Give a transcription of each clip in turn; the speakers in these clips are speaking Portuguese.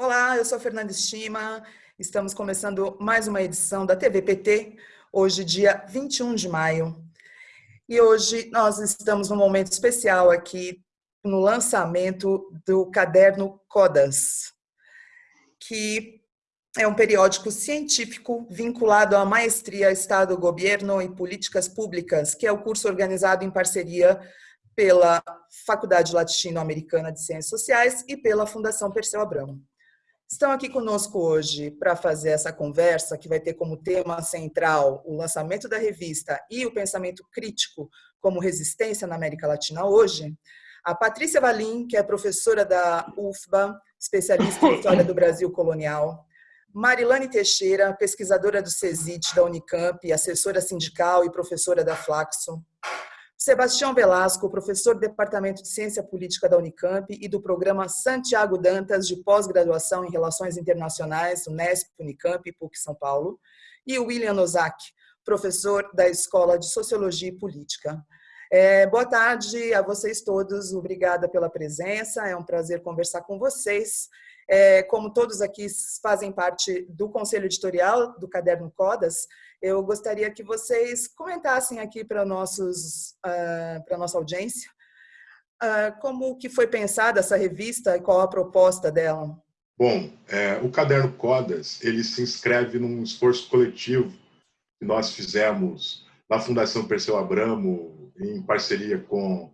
Olá, eu sou Fernanda Estima, estamos começando mais uma edição da TVPT, hoje dia 21 de maio. E hoje nós estamos num momento especial aqui no lançamento do caderno CODAS, que é um periódico científico vinculado à maestria Estado, Governo e Políticas Públicas, que é o curso organizado em parceria pela Faculdade Latino-Americana de Ciências Sociais e pela Fundação Perseu Abramo. Estão aqui conosco hoje para fazer essa conversa, que vai ter como tema central o lançamento da revista e o pensamento crítico como resistência na América Latina hoje, a Patrícia Valim, que é professora da UFBA, especialista em história do Brasil colonial, Marilane Teixeira, pesquisadora do CESIT da Unicamp, assessora sindical e professora da Flaxo, Sebastião Velasco, professor do Departamento de Ciência Política da Unicamp e do programa Santiago Dantas de pós-graduação em Relações Internacionais, Unesp, Unicamp e PUC São Paulo, e William Ozaki, professor da Escola de Sociologia e Política. É, boa tarde a vocês todos, obrigada pela presença, é um prazer conversar com vocês. É, como todos aqui fazem parte do conselho editorial do Caderno Codas, eu gostaria que vocês comentassem aqui para nossos uh, para nossa audiência uh, como que foi pensada essa revista e qual a proposta dela. Bom, é, o Caderno Codas ele se inscreve num esforço coletivo que nós fizemos na Fundação Perseu Abramo em parceria com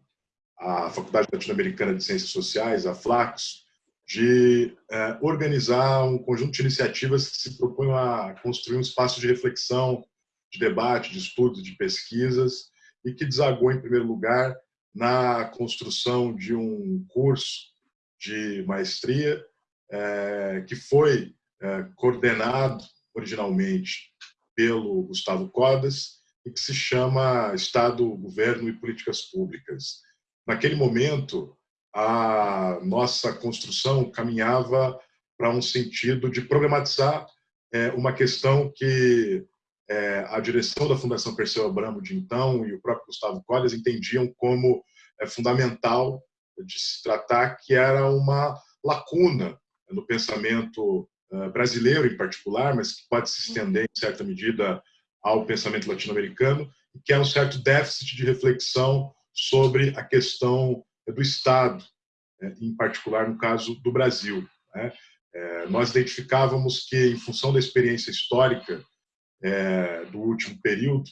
a Faculdade Latino-Americana de Ciências Sociais, a Flaxo, de é, organizar um conjunto de iniciativas que se propunham a construir um espaço de reflexão, de debate, de estudo, de pesquisas, e que desagou, em primeiro lugar, na construção de um curso de maestria é, que foi é, coordenado originalmente pelo Gustavo Codas e que se chama Estado, Governo e Políticas Públicas. Naquele momento, a nossa construção caminhava para um sentido de problematizar é, uma questão que é, a direção da Fundação Perseu Abramo de então e o próprio Gustavo Collias entendiam como é, fundamental de se tratar, que era uma lacuna no pensamento é, brasileiro em particular, mas que pode se estender em certa medida ao pensamento latino-americano, que é um certo déficit de reflexão sobre a questão do Estado, né, em particular no caso do Brasil. Né. É, nós identificávamos que, em função da experiência histórica é, do último período,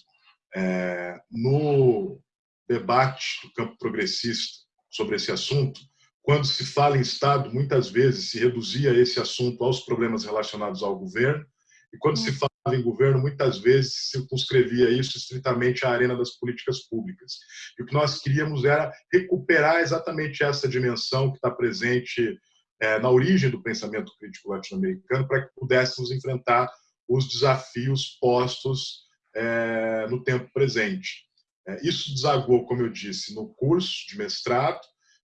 é, no debate do campo progressista sobre esse assunto, quando se fala em Estado, muitas vezes se reduzia esse assunto aos problemas relacionados ao governo, e quando se fala em governo, muitas vezes circunscrevia isso estritamente à arena das políticas públicas. E o que nós queríamos era recuperar exatamente essa dimensão que está presente é, na origem do pensamento crítico latino-americano para que pudéssemos enfrentar os desafios postos é, no tempo presente. É, isso desagou, como eu disse, no curso de mestrado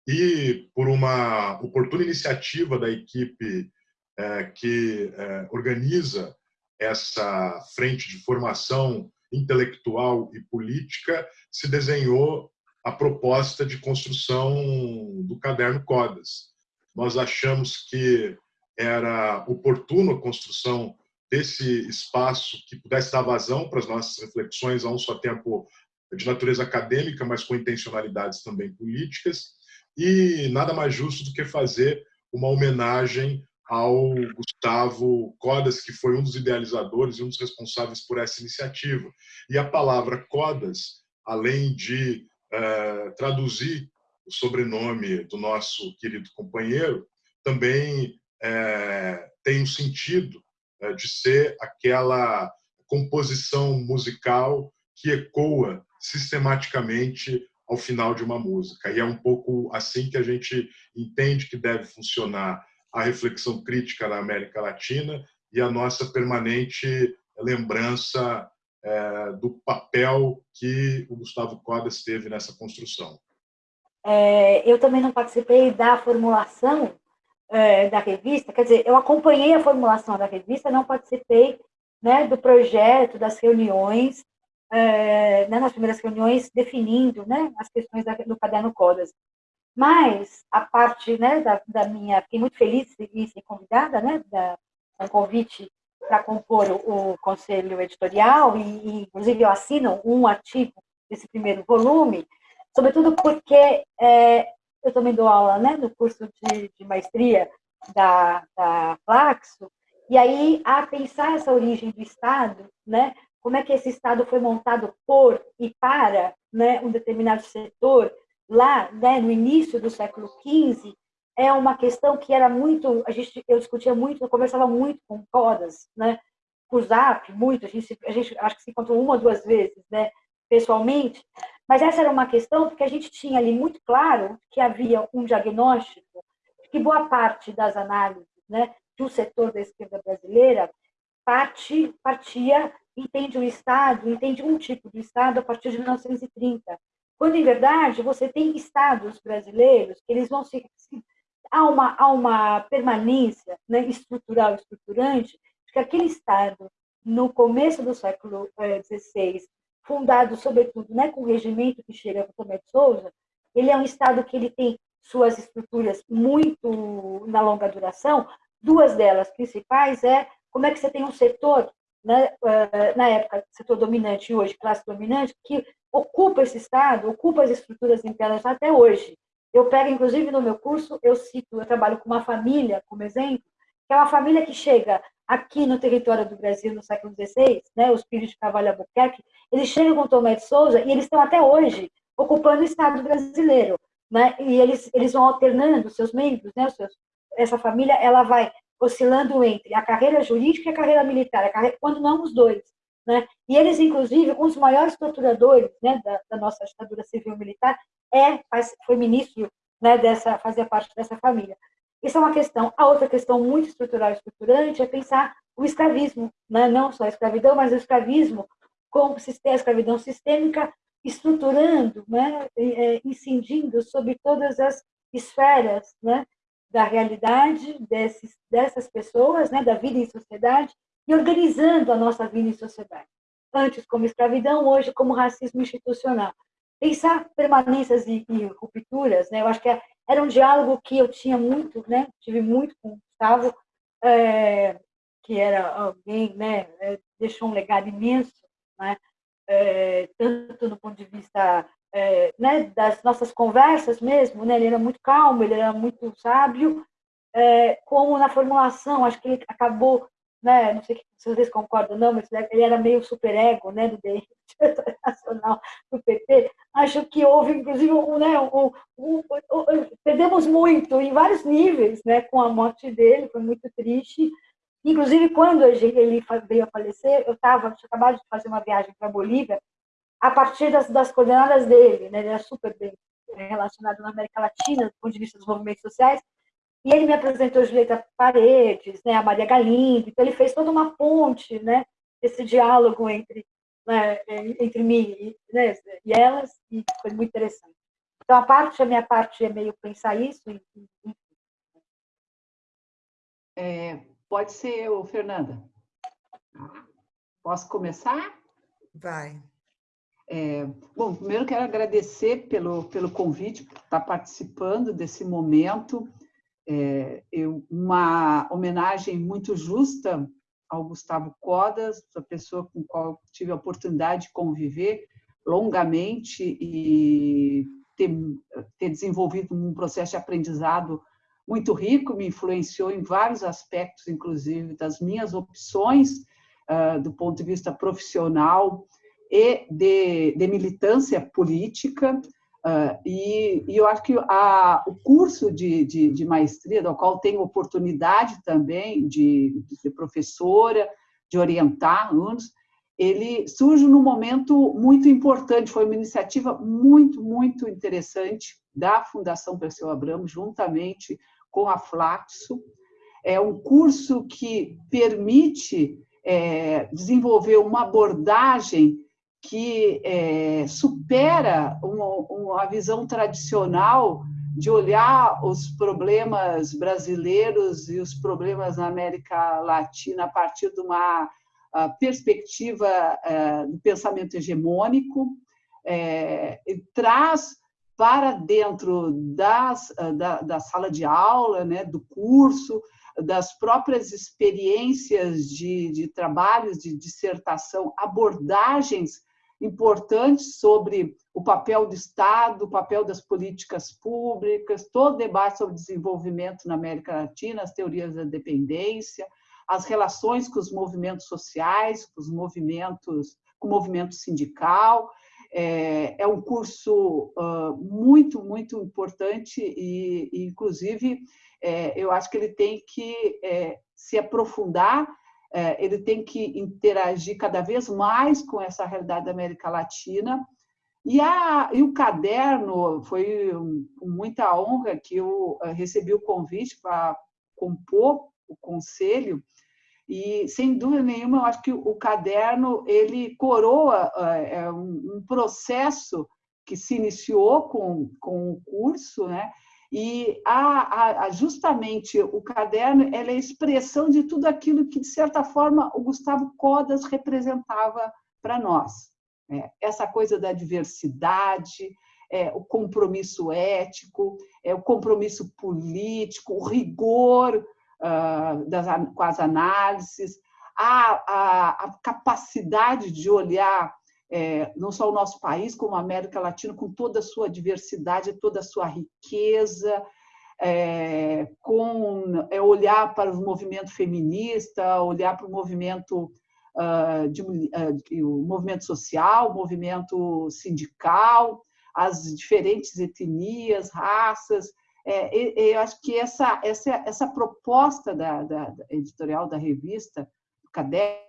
e por uma oportuna iniciativa da equipe é, que é, organiza essa frente de formação intelectual e política, se desenhou a proposta de construção do caderno Codas. Nós achamos que era oportuno a construção desse espaço que pudesse dar vazão para as nossas reflexões a um só tempo de natureza acadêmica, mas com intencionalidades também políticas, e nada mais justo do que fazer uma homenagem ao Gustavo Codas, que foi um dos idealizadores e um dos responsáveis por essa iniciativa. E a palavra Codas, além de uh, traduzir o sobrenome do nosso querido companheiro, também uh, tem um sentido uh, de ser aquela composição musical que ecoa sistematicamente ao final de uma música. E é um pouco assim que a gente entende que deve funcionar a reflexão crítica na América Latina e a nossa permanente lembrança é, do papel que o Gustavo Codas teve nessa construção. É, eu também não participei da formulação é, da revista, quer dizer, eu acompanhei a formulação da revista, não participei né, do projeto, das reuniões, é, né, nas primeiras reuniões, definindo né, as questões da, do caderno Codas. Mas a parte né, da, da minha... Fiquei muito feliz em ser convidada, né, da, um convite para compor o, o, conselho editorial, e, e, inclusive eu assino um artigo desse primeiro volume, sobretudo porque é, eu também dou aula né, no curso de, de maestria da, da Flaxo, e aí, a pensar essa origem do Estado, né, como é que esse Estado foi montado por e para né, um determinado setor, lá né, no início do século XV, é uma questão que era muito, a gente, eu discutia muito, eu conversava muito com Codas, né, por Zap, muito, a gente, a gente acho que se encontrou uma ou duas vezes, né, pessoalmente, mas essa era uma questão porque a gente tinha ali muito claro que havia um diagnóstico, que boa parte das análises né, do setor da esquerda brasileira parte, partia, entende o Estado, entende um tipo de Estado a partir de 1930, quando, em verdade, você tem estados brasileiros eles vão se... Há uma, há uma permanência né, estrutural, estruturante, de que aquele Estado, no começo do século XVI, eh, fundado, sobretudo, né, com o regimento que chega com Tomé de Souza, ele é um Estado que ele tem suas estruturas muito na longa duração, duas delas principais é como é que você tem um setor, né, eh, na época, setor dominante hoje classe dominante, que ocupa esse Estado, ocupa as estruturas internas até hoje. Eu pego, inclusive, no meu curso, eu cito, eu trabalho com uma família, como exemplo, que é uma família que chega aqui no território do Brasil no século XVI, né, os filhos de Cavalho Albuquerque, eles chegam com Tomé de Souza e eles estão até hoje ocupando o Estado brasileiro, né, e eles, eles vão alternando seus membros, né, seus, essa família, ela vai oscilando entre a carreira jurídica e a carreira militar, a carreira, quando não os dois. Né? E eles, inclusive, um dos maiores torturadores né, da, da nossa ditadura civil-militar é, foi ministro né, dessa, fazia parte dessa família. Isso é uma questão. A outra questão muito estrutural e estruturante é pensar o escravismo, né? não só a escravidão, mas o escravismo como a escravidão sistêmica estruturando, né? É, incidindo sobre todas as esferas né? da realidade desses, dessas pessoas, né? da vida em sociedade, e organizando a nossa vida em sociedade. Antes como escravidão, hoje como racismo institucional. Pensar permanências e, e rupturas, né? eu acho que é era um diálogo que eu tinha muito, né? Tive muito com o Gustavo, é, que era alguém, né? É, deixou um legado imenso, né? É, tanto do ponto de vista é, né, das nossas conversas mesmo, né? Ele era muito calmo, ele era muito sábio, é, como na formulação, acho que ele acabou né, não sei se vocês concordam não, mas ele era meio superego, né, do diretor nacional do PT. Acho que houve, inclusive, um, né, um, um, perdemos muito em vários níveis, né, com a morte dele, foi muito triste. Inclusive, quando ele veio a falecer, eu estava, tinha acabado de fazer uma viagem para a Bolívia, a partir das, das coordenadas dele, né, ele era super bem relacionado na América Latina, do ponto de vista dos movimentos sociais, e ele me apresentou a Julieta Paredes, né, a Maria Galindo, então ele fez toda uma ponte, né, esse diálogo entre, né, entre mim e, né, e elas, e foi muito interessante. Então, a parte, a minha parte é meio pensar isso. E, e... É, pode ser eu, Fernanda. Posso começar? Vai. É, bom, primeiro quero agradecer pelo, pelo convite, por estar participando desse momento é, uma homenagem muito justa ao Gustavo Codas, a pessoa com qual tive a oportunidade de conviver longamente e ter, ter desenvolvido um processo de aprendizado muito rico, me influenciou em vários aspectos, inclusive das minhas opções uh, do ponto de vista profissional e de, de militância política. Uh, e, e, eu acho que a, o curso de, de, de, maestria, do qual tenho oportunidade também de, de ser professora, de orientar alunos, ele surge num momento muito importante, foi uma iniciativa muito, muito interessante da Fundação Perseu Abramo, juntamente com a Flaxo. É um curso que permite é, desenvolver uma abordagem que é, supera uma, uma visão tradicional de olhar os problemas brasileiros e os problemas na América Latina a partir de uma perspectiva do pensamento hegemônico, é, traz para dentro das, da, da sala de aula, né, do curso, das próprias experiências de, de trabalhos de dissertação, abordagens importantes sobre o papel do Estado, o papel das políticas públicas, todo o debate sobre desenvolvimento na América Latina, as teorias da dependência, as relações com os movimentos sociais, com os movimentos, com o movimento sindical. É, é um curso uh, muito, muito importante e, e inclusive, é, eu acho que ele tem que é, se aprofundar, é, ele tem que interagir cada vez mais com essa realidade da América Latina. E, a, e o caderno foi com muita honra que eu é, recebi o convite para compor o conselho e sem dúvida nenhuma eu acho que o caderno ele coroa é, um processo que se iniciou com, com o curso, né? E a, justamente o caderno é a expressão de tudo aquilo que, de certa forma, o Gustavo Codas representava para nós. É, essa coisa da diversidade, é, o compromisso ético, é, o compromisso político, o rigor uh, das, com as análises, a, a, a capacidade de olhar é, não só o nosso país, como a América Latina, com toda a sua diversidade, toda a sua riqueza, é, com é, olhar para o movimento feminista, olhar para o movimento uh, de, uh, o movimento social, o movimento sindical, as diferentes etnias, raças. É, eu acho que essa, essa, essa proposta da, da, editorial da revista, caderno,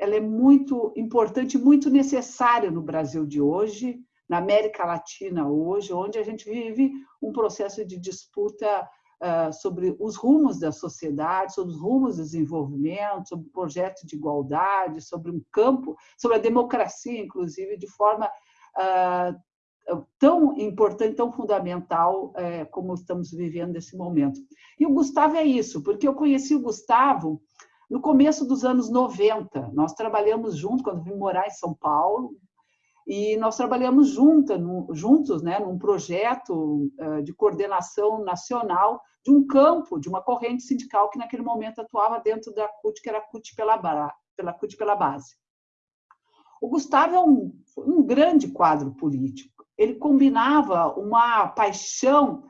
ela é muito importante, muito necessária no Brasil de hoje, na América Latina hoje, onde a gente vive um processo de disputa uh, sobre os rumos da sociedade, sobre os rumos do desenvolvimento, sobre o projeto de igualdade, sobre um campo, sobre a democracia, inclusive, de forma uh, tão importante, tão fundamental uh, como estamos vivendo nesse momento. E o Gustavo é isso, porque eu conheci o Gustavo no começo dos anos 90. Nós trabalhamos juntos, quando vim morar em São Paulo, e nós trabalhamos junta, juntos né, num projeto eh, de coordenação nacional de um campo, de uma corrente sindical que naquele momento atuava dentro da CUT, que era a CUT pela, pela, CUT pela base. O Gustavo é um, um grande quadro político. Ele combinava uma paixão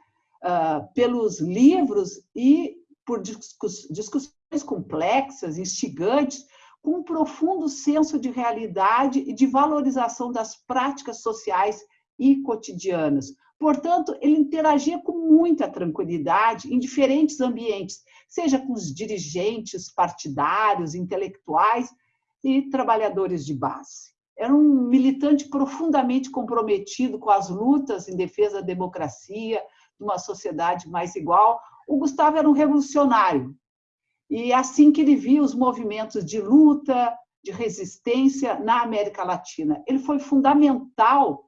uh, pelos livros e por discussões complexas, instigantes, com um profundo senso de realidade e de valorização das práticas sociais e cotidianas. Portanto, ele interagia com muita tranquilidade em diferentes ambientes, seja com os dirigentes partidários, intelectuais e trabalhadores de base. Era um militante profundamente comprometido com as lutas em defesa da democracia, de uma sociedade mais igual. O Gustavo era um revolucionário, e assim que ele via os movimentos de luta, de resistência na América Latina. Ele foi fundamental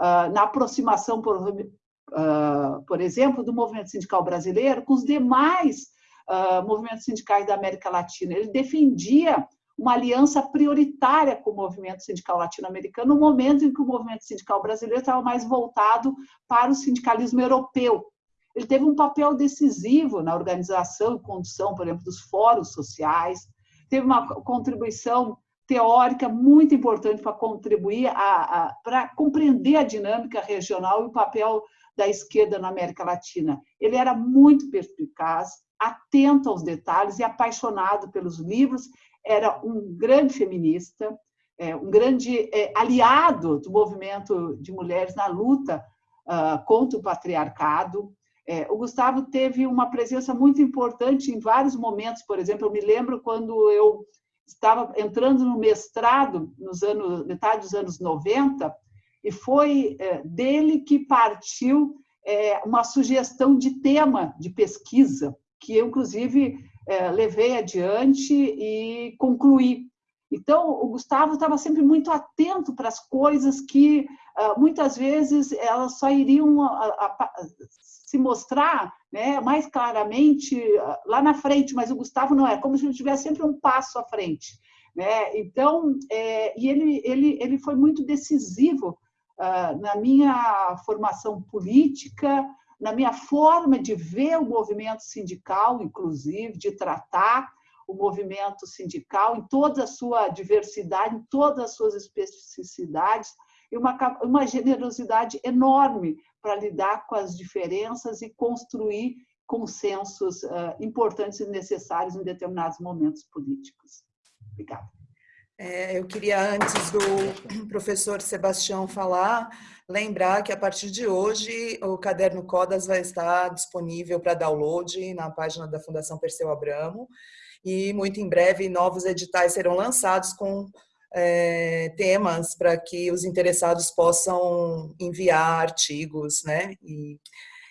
uh, na aproximação, por, uh, por, exemplo, do movimento sindical brasileiro com os demais uh, movimentos sindicais da América Latina. Ele defendia uma aliança prioritária com o movimento sindical latino-americano, no momento em que o movimento sindical brasileiro estava mais voltado para o sindicalismo europeu. Ele teve um papel decisivo na organização e condução, por exemplo, dos fóruns sociais, teve uma contribuição teórica muito importante para contribuir a, a para compreender a dinâmica regional e o papel da esquerda na América Latina. Ele era muito perspicaz, atento aos detalhes e apaixonado pelos livros. Era um grande feminista, é, um grande é, aliado do movimento de mulheres na luta ah, contra o patriarcado. É, o Gustavo teve uma presença muito importante em vários momentos, por exemplo, eu me lembro quando eu estava entrando no mestrado, nos anos, metade dos anos 90, e foi é, dele que partiu é, uma sugestão de tema de pesquisa, que eu, inclusive, é, levei adiante e concluí. Então, o Gustavo estava sempre muito atento para as coisas que, ah, muitas vezes, elas só iriam se mostrar né, mais claramente ah, lá na frente, mas o Gustavo não é, como se ele tivesse sempre um passo à frente. Né? Então, é, e ele, ele, ele foi muito decisivo na minha formação política, na minha forma de ver o movimento sindical, inclusive, de tratar o movimento sindical em toda a sua diversidade, em todas as suas especificidades, e uma, uma generosidade enorme para lidar com as diferenças e construir consensos uh, importantes e necessários em determinados momentos políticos. Obrigada. É, eu queria, antes do professor Sebastião falar, lembrar que a partir de hoje o caderno Codas vai estar disponível para download na página da Fundação Perseu Abramo e muito em breve novos editais serão lançados com é, temas para que os interessados possam enviar artigos né, e,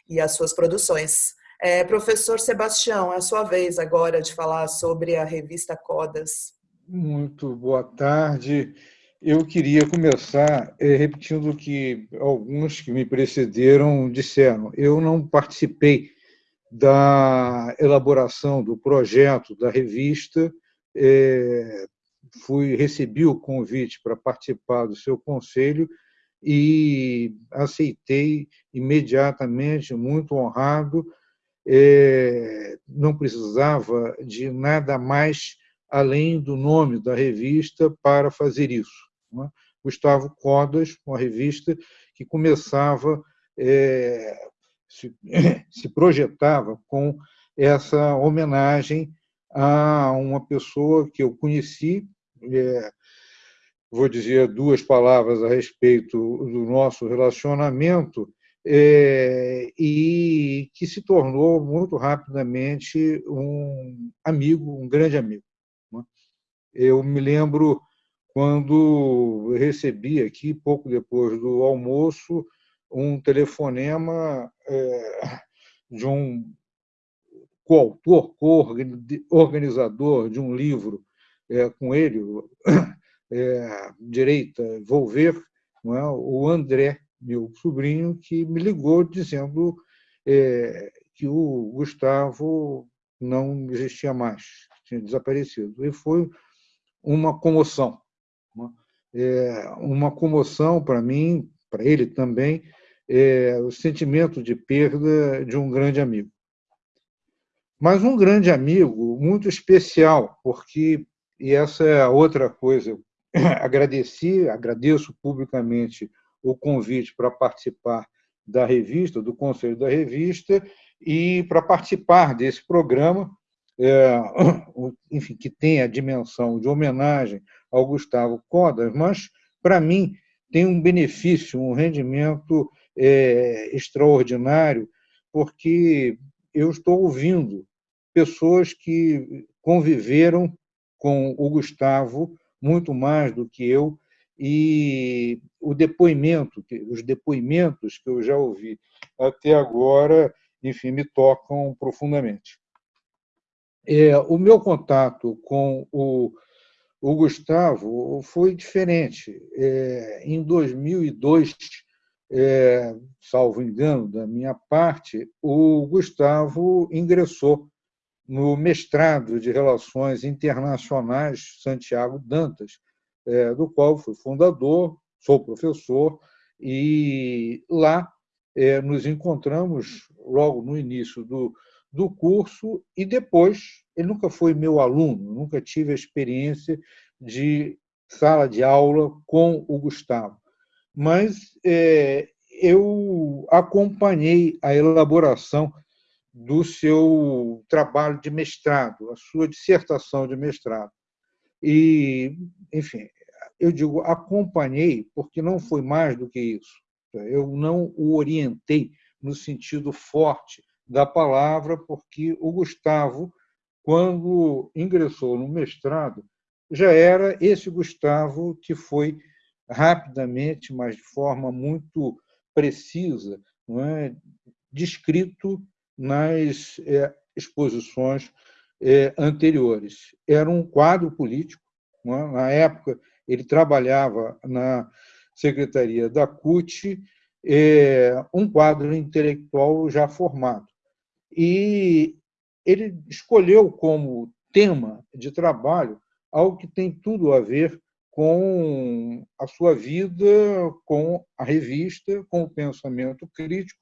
e as suas produções. É, professor Sebastião, é a sua vez agora de falar sobre a revista Codas. Muito boa tarde. Eu queria começar é, repetindo o que alguns que me precederam disseram. Eu não participei da elaboração do projeto da revista, é, fui recebi o convite para participar do seu conselho e aceitei imediatamente, muito honrado. É, não precisava de nada mais além do nome da revista para fazer isso. É? Gustavo Codas, uma revista que começava, é, se, se projetava com essa homenagem a uma pessoa que eu conheci é, vou dizer duas palavras a respeito do nosso relacionamento, é, e que se tornou muito rapidamente um amigo, um grande amigo. Né? Eu me lembro quando recebi aqui, pouco depois do almoço, um telefonema é, de um coautor, organizador de um livro é, com ele, é, direita, Volver, é? o André, meu sobrinho, que me ligou dizendo é, que o Gustavo não existia mais, tinha desaparecido. E foi uma comoção. É, uma comoção para mim, para ele também, é, o sentimento de perda de um grande amigo. Mas um grande amigo muito especial, porque e essa é a outra coisa. Agradeci, agradeço publicamente o convite para participar da revista, do conselho da revista, e para participar desse programa, é, enfim, que tem a dimensão de homenagem ao Gustavo Codas, mas, para mim, tem um benefício, um rendimento é, extraordinário, porque eu estou ouvindo pessoas que conviveram com o Gustavo muito mais do que eu e o depoimento, os depoimentos que eu já ouvi até agora, enfim, me tocam profundamente. É, o meu contato com o, o Gustavo foi diferente. É, em 2002, é, salvo engano da minha parte, o Gustavo ingressou no mestrado de Relações Internacionais Santiago Dantas, é, do qual fui fundador, sou professor, e lá é, nos encontramos logo no início do, do curso e depois, ele nunca foi meu aluno, nunca tive a experiência de sala de aula com o Gustavo, mas é, eu acompanhei a elaboração do seu trabalho de mestrado, a sua dissertação de mestrado. E, enfim, eu digo acompanhei porque não foi mais do que isso. Eu não o orientei no sentido forte da palavra, porque o Gustavo, quando ingressou no mestrado, já era esse Gustavo que foi rapidamente, mas de forma muito precisa, é, descrito nas é, exposições é, anteriores. Era um quadro político. É? Na época, ele trabalhava na secretaria da CUT, é, um quadro intelectual já formado. E ele escolheu como tema de trabalho algo que tem tudo a ver com a sua vida, com a revista, com o pensamento crítico,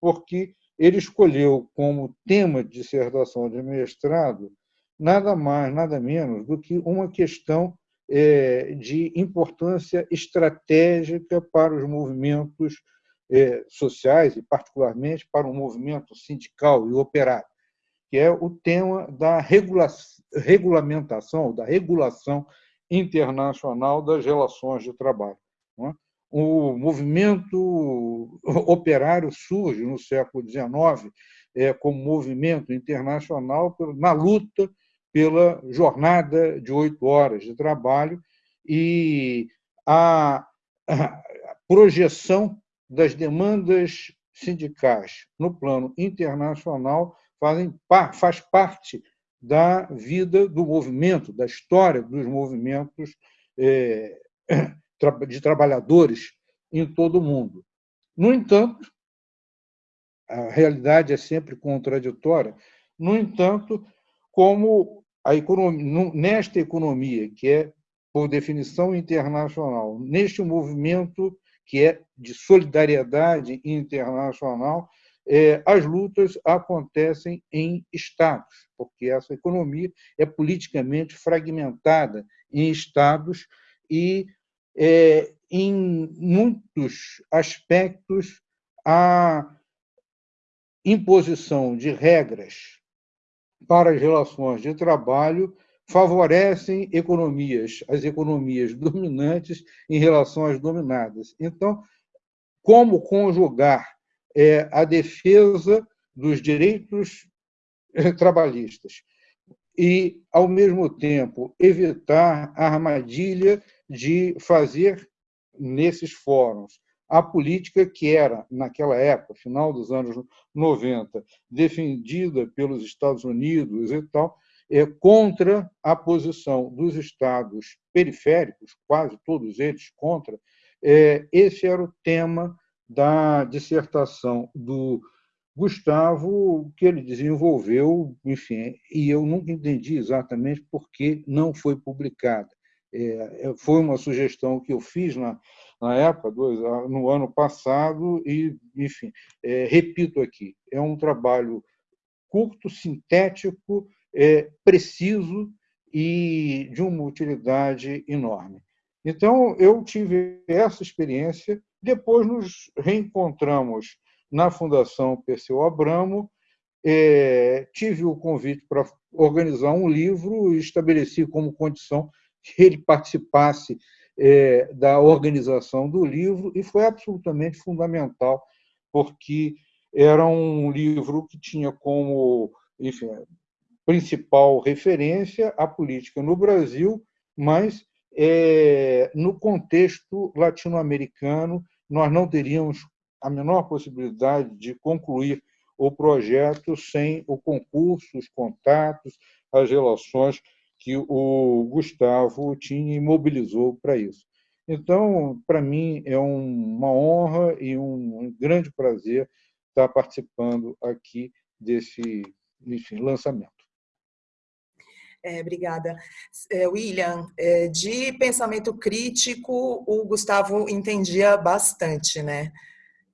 porque ele escolheu como tema de dissertação de mestrado nada mais, nada menos do que uma questão é, de importância estratégica para os movimentos é, sociais e, particularmente, para o movimento sindical e operário, que é o tema da regula regulamentação, da regulação internacional das relações de trabalho. O movimento operário surge no século XIX é, como movimento internacional na luta pela jornada de oito horas de trabalho e a projeção das demandas sindicais no plano internacional fazem, faz parte da vida do movimento, da história dos movimentos é, de trabalhadores em todo o mundo. No entanto, a realidade é sempre contraditória. No entanto, como a economia, nesta economia, que é, por definição internacional, neste movimento que é de solidariedade internacional, é, as lutas acontecem em estados, porque essa economia é politicamente fragmentada em estados e, é, em muitos aspectos, a imposição de regras para as relações de trabalho favorecem economias, as economias dominantes em relação às dominadas. Então, como conjugar é, a defesa dos direitos eh, trabalhistas e, ao mesmo tempo, evitar a armadilha de fazer, nesses fóruns, a política que era, naquela época, final dos anos 90, defendida pelos Estados Unidos e tal, é, contra a posição dos estados periféricos, quase todos eles contra, é, esse era o tema da dissertação do Gustavo, que ele desenvolveu, enfim, e eu nunca entendi exatamente por que não foi publicada. É, é foi uma sugestão que eu fiz na, na época, no ano passado, e, enfim, é, repito aqui, é um trabalho curto, sintético, é, preciso e de uma utilidade enorme. Então, eu tive essa experiência, depois nos reencontramos na Fundação Perseu Abramo, é, tive o convite para organizar um livro e estabeleci como condição que ele participasse é, da organização do livro e foi absolutamente fundamental, porque era um livro que tinha como enfim, principal referência a política no Brasil, mas é, no contexto latino-americano nós não teríamos a menor possibilidade de concluir o projeto sem o concurso, os contatos, as relações que o Gustavo tinha e mobilizou para isso. Então, para mim, é uma honra e um grande prazer estar participando aqui desse enfim, lançamento. É, obrigada. É, William, é, de pensamento crítico, o Gustavo entendia bastante, né?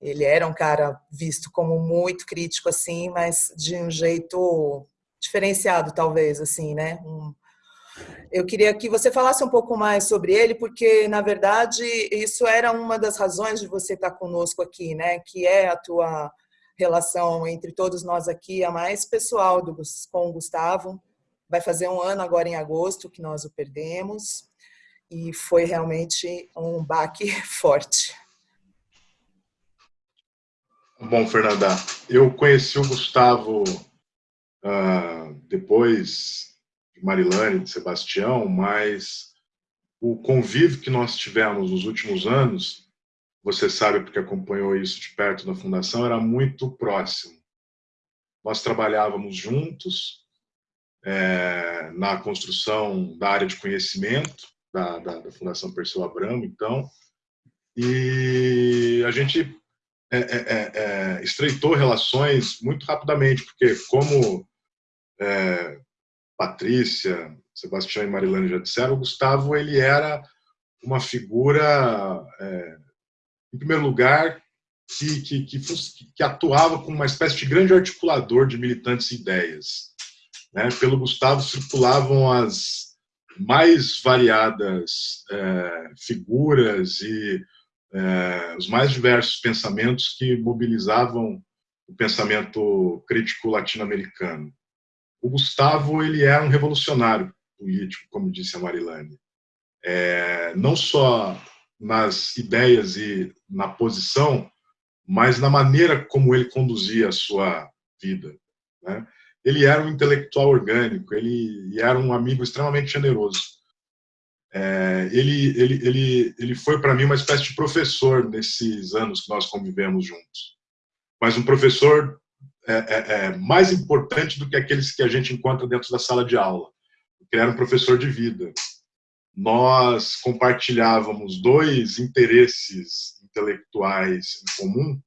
Ele era um cara visto como muito crítico, assim, mas de um jeito diferenciado, talvez, assim, né? Um, eu queria que você falasse um pouco mais sobre ele, porque, na verdade, isso era uma das razões de você estar conosco aqui, né? Que é a tua relação entre todos nós aqui, a mais pessoal do, com o Gustavo. Vai fazer um ano agora em agosto que nós o perdemos e foi realmente um baque forte. Bom, Fernanda, eu conheci o Gustavo uh, depois de Marilane, de Sebastião, mas o convívio que nós tivemos nos últimos anos, você sabe porque acompanhou isso de perto na Fundação, era muito próximo. Nós trabalhávamos juntos é, na construção da área de conhecimento da, da, da Fundação Perseu Abramo, então, e a gente é, é, é, é estreitou relações muito rapidamente, porque como é, Patrícia, Sebastião e Marilane já disseram, o Gustavo ele era uma figura, é, em primeiro lugar, que, que, que, que, atuava como uma espécie de grande articulador de militantes e ideias. Né? Pelo Gustavo circulavam as mais variadas é, figuras e é, os mais diversos pensamentos que mobilizavam o pensamento crítico latino-americano. O Gustavo ele era um revolucionário político, como disse a Marilane. É, não só nas ideias e na posição, mas na maneira como ele conduzia a sua vida. Né? Ele era um intelectual orgânico, ele era um amigo extremamente generoso. É, ele, ele, ele, ele foi para mim uma espécie de professor nesses anos que nós convivemos juntos. Mas um professor é, é, é mais importante do que aqueles que a gente encontra dentro da sala de aula. Ele era um professor de vida. Nós compartilhávamos dois interesses intelectuais em comum.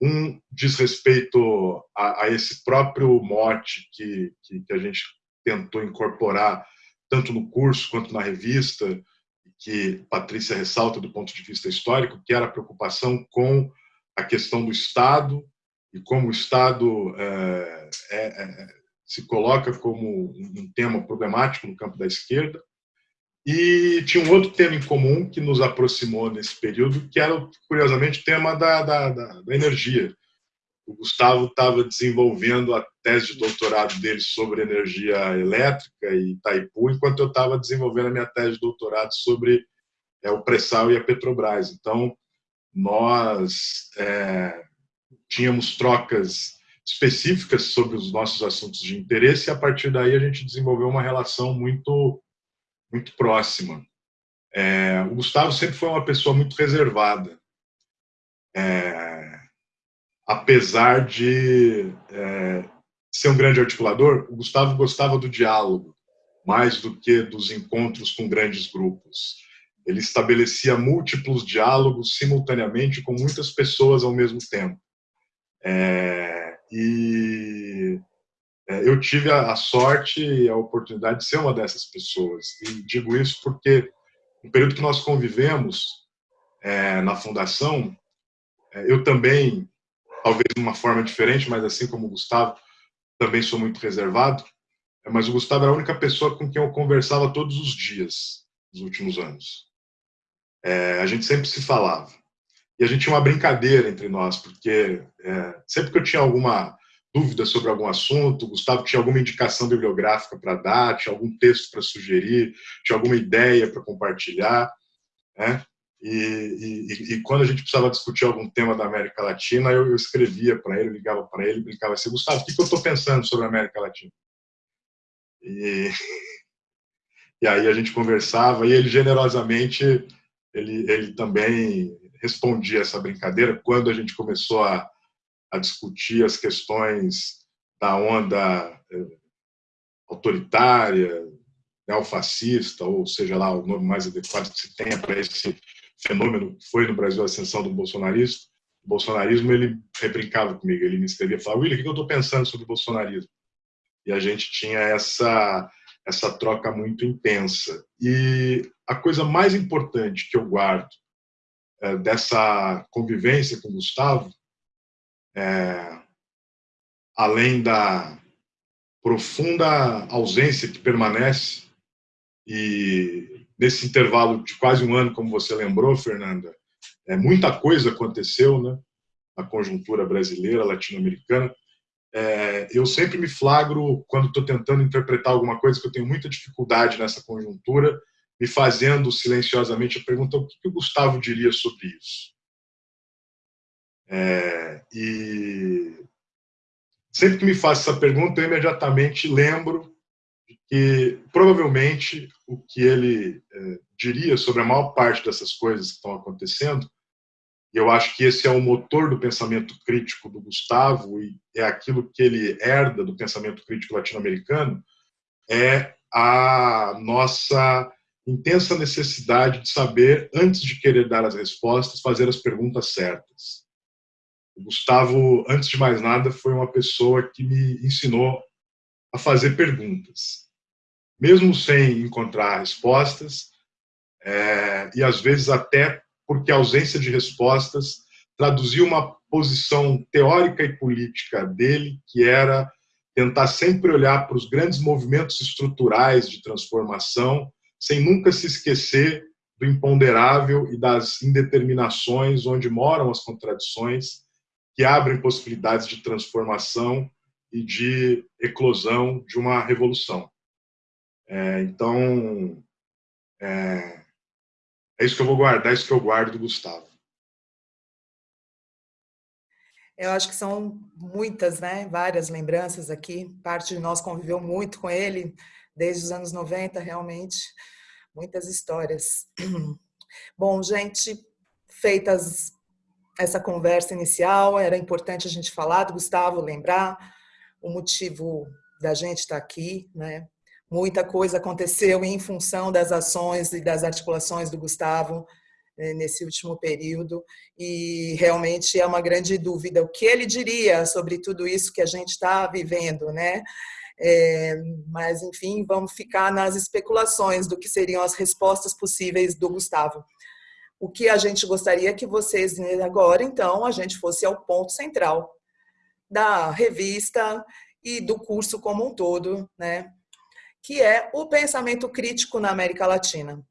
Um diz respeito a, a esse próprio mote que, que, que a gente tentou incorporar tanto no curso quanto na revista, que Patrícia ressalta do ponto de vista histórico, que era a preocupação com a questão do Estado e como o Estado é, é, é, se coloca como um tema problemático no campo da esquerda. E tinha um outro tema em comum que nos aproximou nesse período, que era, curiosamente, o tema da, da, da, da energia o Gustavo estava desenvolvendo a tese de doutorado dele sobre energia elétrica e Itaipu, enquanto eu estava desenvolvendo a minha tese de doutorado sobre é, o pré-sal e a Petrobras. Então, nós é, tínhamos trocas específicas sobre os nossos assuntos de interesse e, a partir daí, a gente desenvolveu uma relação muito, muito próxima. É, o Gustavo sempre foi uma pessoa muito reservada. É, apesar de é, ser um grande articulador, o Gustavo gostava do diálogo, mais do que dos encontros com grandes grupos. Ele estabelecia múltiplos diálogos simultaneamente com muitas pessoas ao mesmo tempo. É, e é, eu tive a, sorte e a oportunidade de ser uma dessas pessoas. E digo isso porque, no período que nós convivemos é, na Fundação, é, eu também talvez de uma forma diferente, mas assim como o Gustavo, também sou muito reservado. É, mas o Gustavo era a única pessoa com quem eu conversava todos os dias nos últimos anos. É, a gente sempre se falava. E a gente tinha uma brincadeira entre nós, porque é, sempre que eu tinha alguma dúvida sobre algum assunto, o Gustavo tinha alguma indicação bibliográfica para dar, tinha algum texto para sugerir, tinha alguma ideia para compartilhar. Né? E, e, e, quando a gente precisava discutir algum tema da América Latina, eu, eu escrevia para ele, ligava para ele, brincava assim, Gustavo, o que, que eu estou pensando sobre a América Latina? E, e aí a gente conversava e ele generosamente, ele, ele também respondia essa brincadeira quando a gente começou a, a discutir as questões da onda eh, autoritária, neofascista, ou seja lá o nome mais adequado que se tenha para esse fenômeno que foi no Brasil a ascensão do bolsonarismo, o bolsonarismo, ele rebrincava comigo, ele me escrevia e falava, William, o que eu estou pensando sobre o bolsonarismo? E a gente tinha essa, essa troca muito intensa. E a coisa mais importante que eu guardo dessa convivência com Gustavo, é, além da profunda ausência que permanece e nesse intervalo de quase um ano, como você lembrou, Fernanda, é, muita coisa aconteceu né, na conjuntura brasileira, latino-americana. É, eu sempre me flagro quando estou tentando interpretar alguma coisa que eu tenho muita dificuldade nessa conjuntura, me fazendo silenciosamente a pergunta o que, o Gustavo diria sobre isso. É, e sempre que me faço essa pergunta, eu imediatamente lembro que provavelmente o que ele é, diria sobre a maior parte dessas coisas que estão acontecendo, e eu acho que esse é o motor do pensamento crítico do Gustavo e é aquilo que ele herda do pensamento crítico latino-americano, é a nossa intensa necessidade de saber, antes de querer dar as respostas, fazer as perguntas certas. O Gustavo, antes de mais nada, foi uma pessoa que me ensinou a fazer perguntas mesmo sem encontrar respostas, é, e às vezes até porque a ausência de respostas traduzia uma posição teórica e política dele, que era tentar sempre olhar para os grandes movimentos estruturais de transformação, sem nunca se esquecer do imponderável e das indeterminações onde moram as contradições que abrem possibilidades de transformação e de eclosão de uma revolução. É, então, é, é isso que eu vou guardar, é isso que eu guardo do Gustavo. Eu acho que são muitas, né? Várias lembranças aqui. Parte de nós conviveu muito com ele desde os anos 90, realmente. Muitas histórias. Bom, gente, feitas essa conversa inicial, era importante a gente falar do Gustavo, lembrar o motivo da gente estar aqui, né? Muita coisa aconteceu em função das ações e das articulações do Gustavo né, nesse último período e realmente é uma grande dúvida o que ele diria sobre tudo isso que a gente está vivendo, né? É, mas enfim, vamos ficar nas especulações do que seriam as respostas possíveis do Gustavo. O que a gente gostaria que vocês agora, então, a gente fosse ao ponto central da revista e do curso como um todo, né? Que é o pensamento crítico na América Latina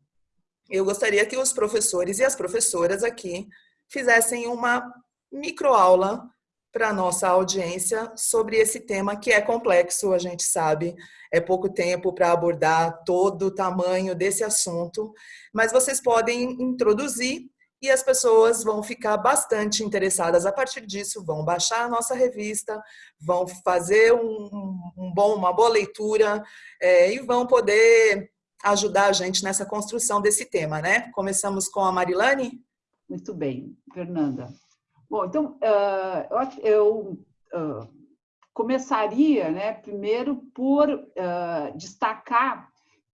eu gostaria que os professores e as professoras aqui fizessem uma microaula para a nossa audiência sobre esse tema que é complexo, a gente sabe, é pouco tempo para abordar todo o tamanho desse assunto, mas vocês podem introduzir e as pessoas vão ficar bastante interessadas a partir disso, vão baixar a nossa revista, vão fazer um, um bom, uma boa leitura é, e vão poder ajudar a gente nessa construção desse tema, né? Começamos com a Marilane? Muito bem, Fernanda. Bom, então, uh, eu uh, começaria, né, primeiro por uh, destacar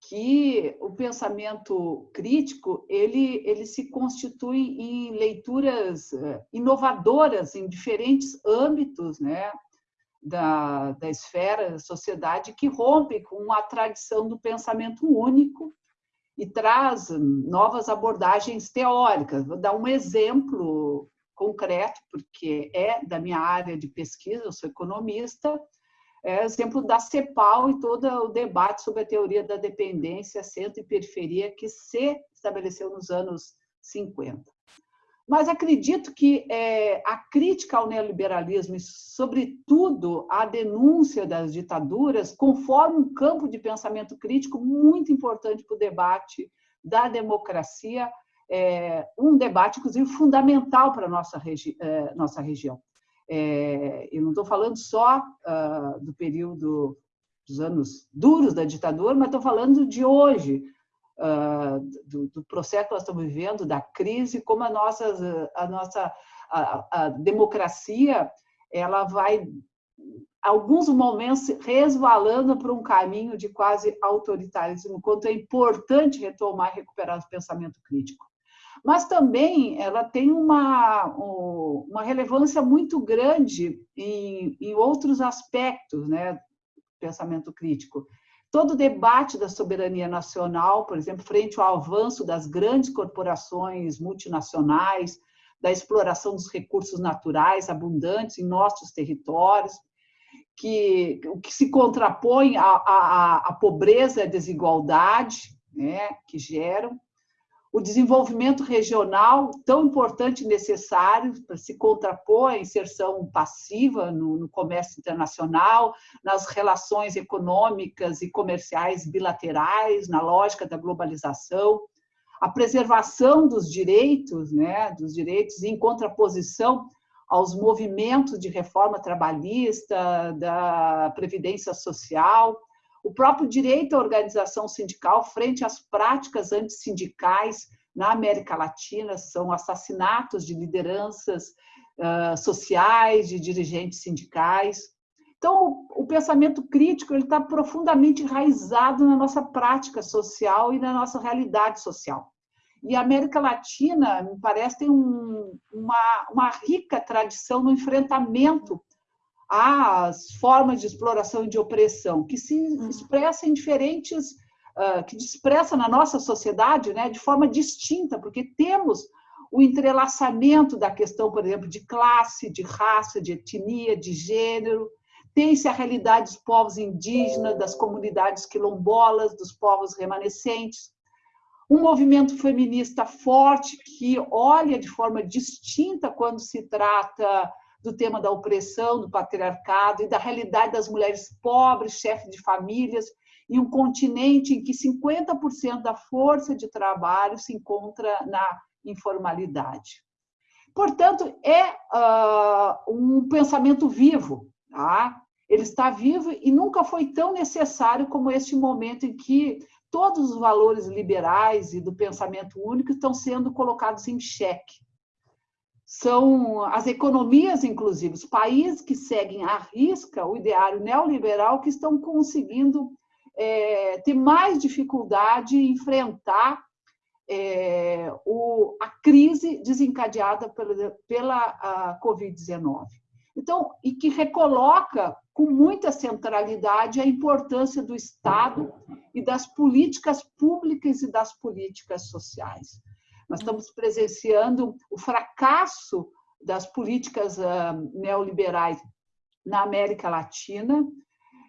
que o pensamento crítico ele, ele se constitui em leituras inovadoras em diferentes âmbitos, né? da, da esfera da sociedade que rompe com a tradição do pensamento único e traz novas abordagens teóricas. Vou dar um exemplo concreto, porque é da minha área de pesquisa, eu sou economista, é exemplo da CEPAL e todo o debate sobre a teoria da dependência, centro e periferia, que se estabeleceu nos anos 50. Mas acredito que é, a crítica ao neoliberalismo e, sobretudo, a denúncia das ditaduras conforma um campo de pensamento crítico muito importante para o debate da democracia, é, um debate, inclusive, fundamental para a nossa, regi é, nossa região. É, eu não estou falando só uh, do período dos anos duros da ditadura, mas estou falando de hoje, uh, do, do, processo que nós estamos vivendo, da crise, como a nossa, a nossa a, a democracia ela vai, alguns momentos, resvalando para um caminho de quase autoritarismo, quanto é importante retomar e recuperar o pensamento crítico. Mas também ela tem uma, uma relevância muito grande em, em outros aspectos né, do pensamento crítico. Todo o debate da soberania nacional, por exemplo, frente ao avanço das grandes corporações multinacionais, da exploração dos recursos naturais abundantes em nossos territórios, que o que se contrapõe à, à, à pobreza e à desigualdade né, que geram, o desenvolvimento regional, tão importante e necessário para se contrapor à inserção passiva no, no, comércio internacional, nas relações econômicas e comerciais bilaterais, na lógica da globalização, a preservação dos direitos, né, dos direitos em contraposição aos movimentos de reforma trabalhista, da previdência social, o próprio direito à organização sindical frente às práticas antissindicais na América Latina, são assassinatos de lideranças uh, sociais, de dirigentes sindicais. Então, o, o pensamento crítico está profundamente enraizado na nossa prática social e na nossa realidade social. E a América Latina, me parece, tem um, uma, uma rica tradição no enfrentamento às formas de exploração e de opressão, que se hum. expressa em diferentes uh, que expressa na nossa sociedade né, de forma distinta, porque temos o entrelaçamento da questão, por exemplo, de classe, de raça, de etnia, de gênero, tem-se a realidade dos povos indígenas, das comunidades quilombolas, dos povos remanescentes, um movimento feminista forte que olha de forma distinta quando se trata do tema da opressão, do patriarcado e da realidade das mulheres pobres, chefes de famílias, em um continente em que 50% da força de trabalho se encontra na informalidade. Portanto, é uh, um pensamento vivo, tá? ele está vivo e nunca foi tão necessário como este momento em que todos os valores liberais e do pensamento único estão sendo colocados em xeque. São as economias, inclusive, os países que seguem à risca o ideário neoliberal que estão conseguindo é, ter mais dificuldade em enfrentar é, o, a crise desencadeada pela, pela Covid-19. Então, e que recoloca com muita centralidade a importância do Estado e das políticas públicas e das políticas sociais. Nós estamos presenciando o fracasso das políticas ah, neoliberais na América Latina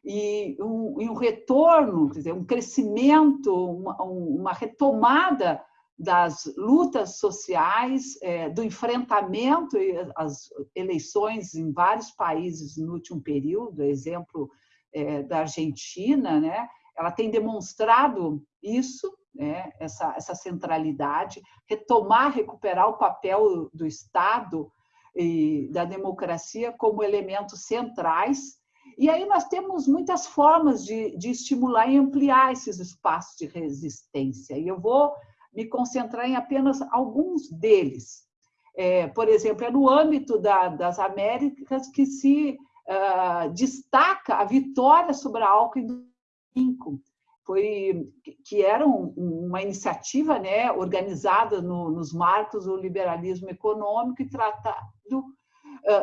e um, e um retorno, quer dizer, um crescimento, uma, uma retomada das lutas sociais, é, do enfrentamento às eleições em vários países no último período, exemplo é, da Argentina, né? Ela tem demonstrado isso, né? essa, essa centralidade, retomar, recuperar o papel do Estado e da democracia como elementos centrais. E aí nós temos muitas formas de, de estimular e ampliar esses espaços de resistência. E eu vou me concentrar em apenas alguns deles. É, por exemplo, é no âmbito da, das Américas que se uh, destaca a vitória sobre a álcool 2005, foi que era um, uma iniciativa né, organizada no, nos marcos do liberalismo econômico e tratado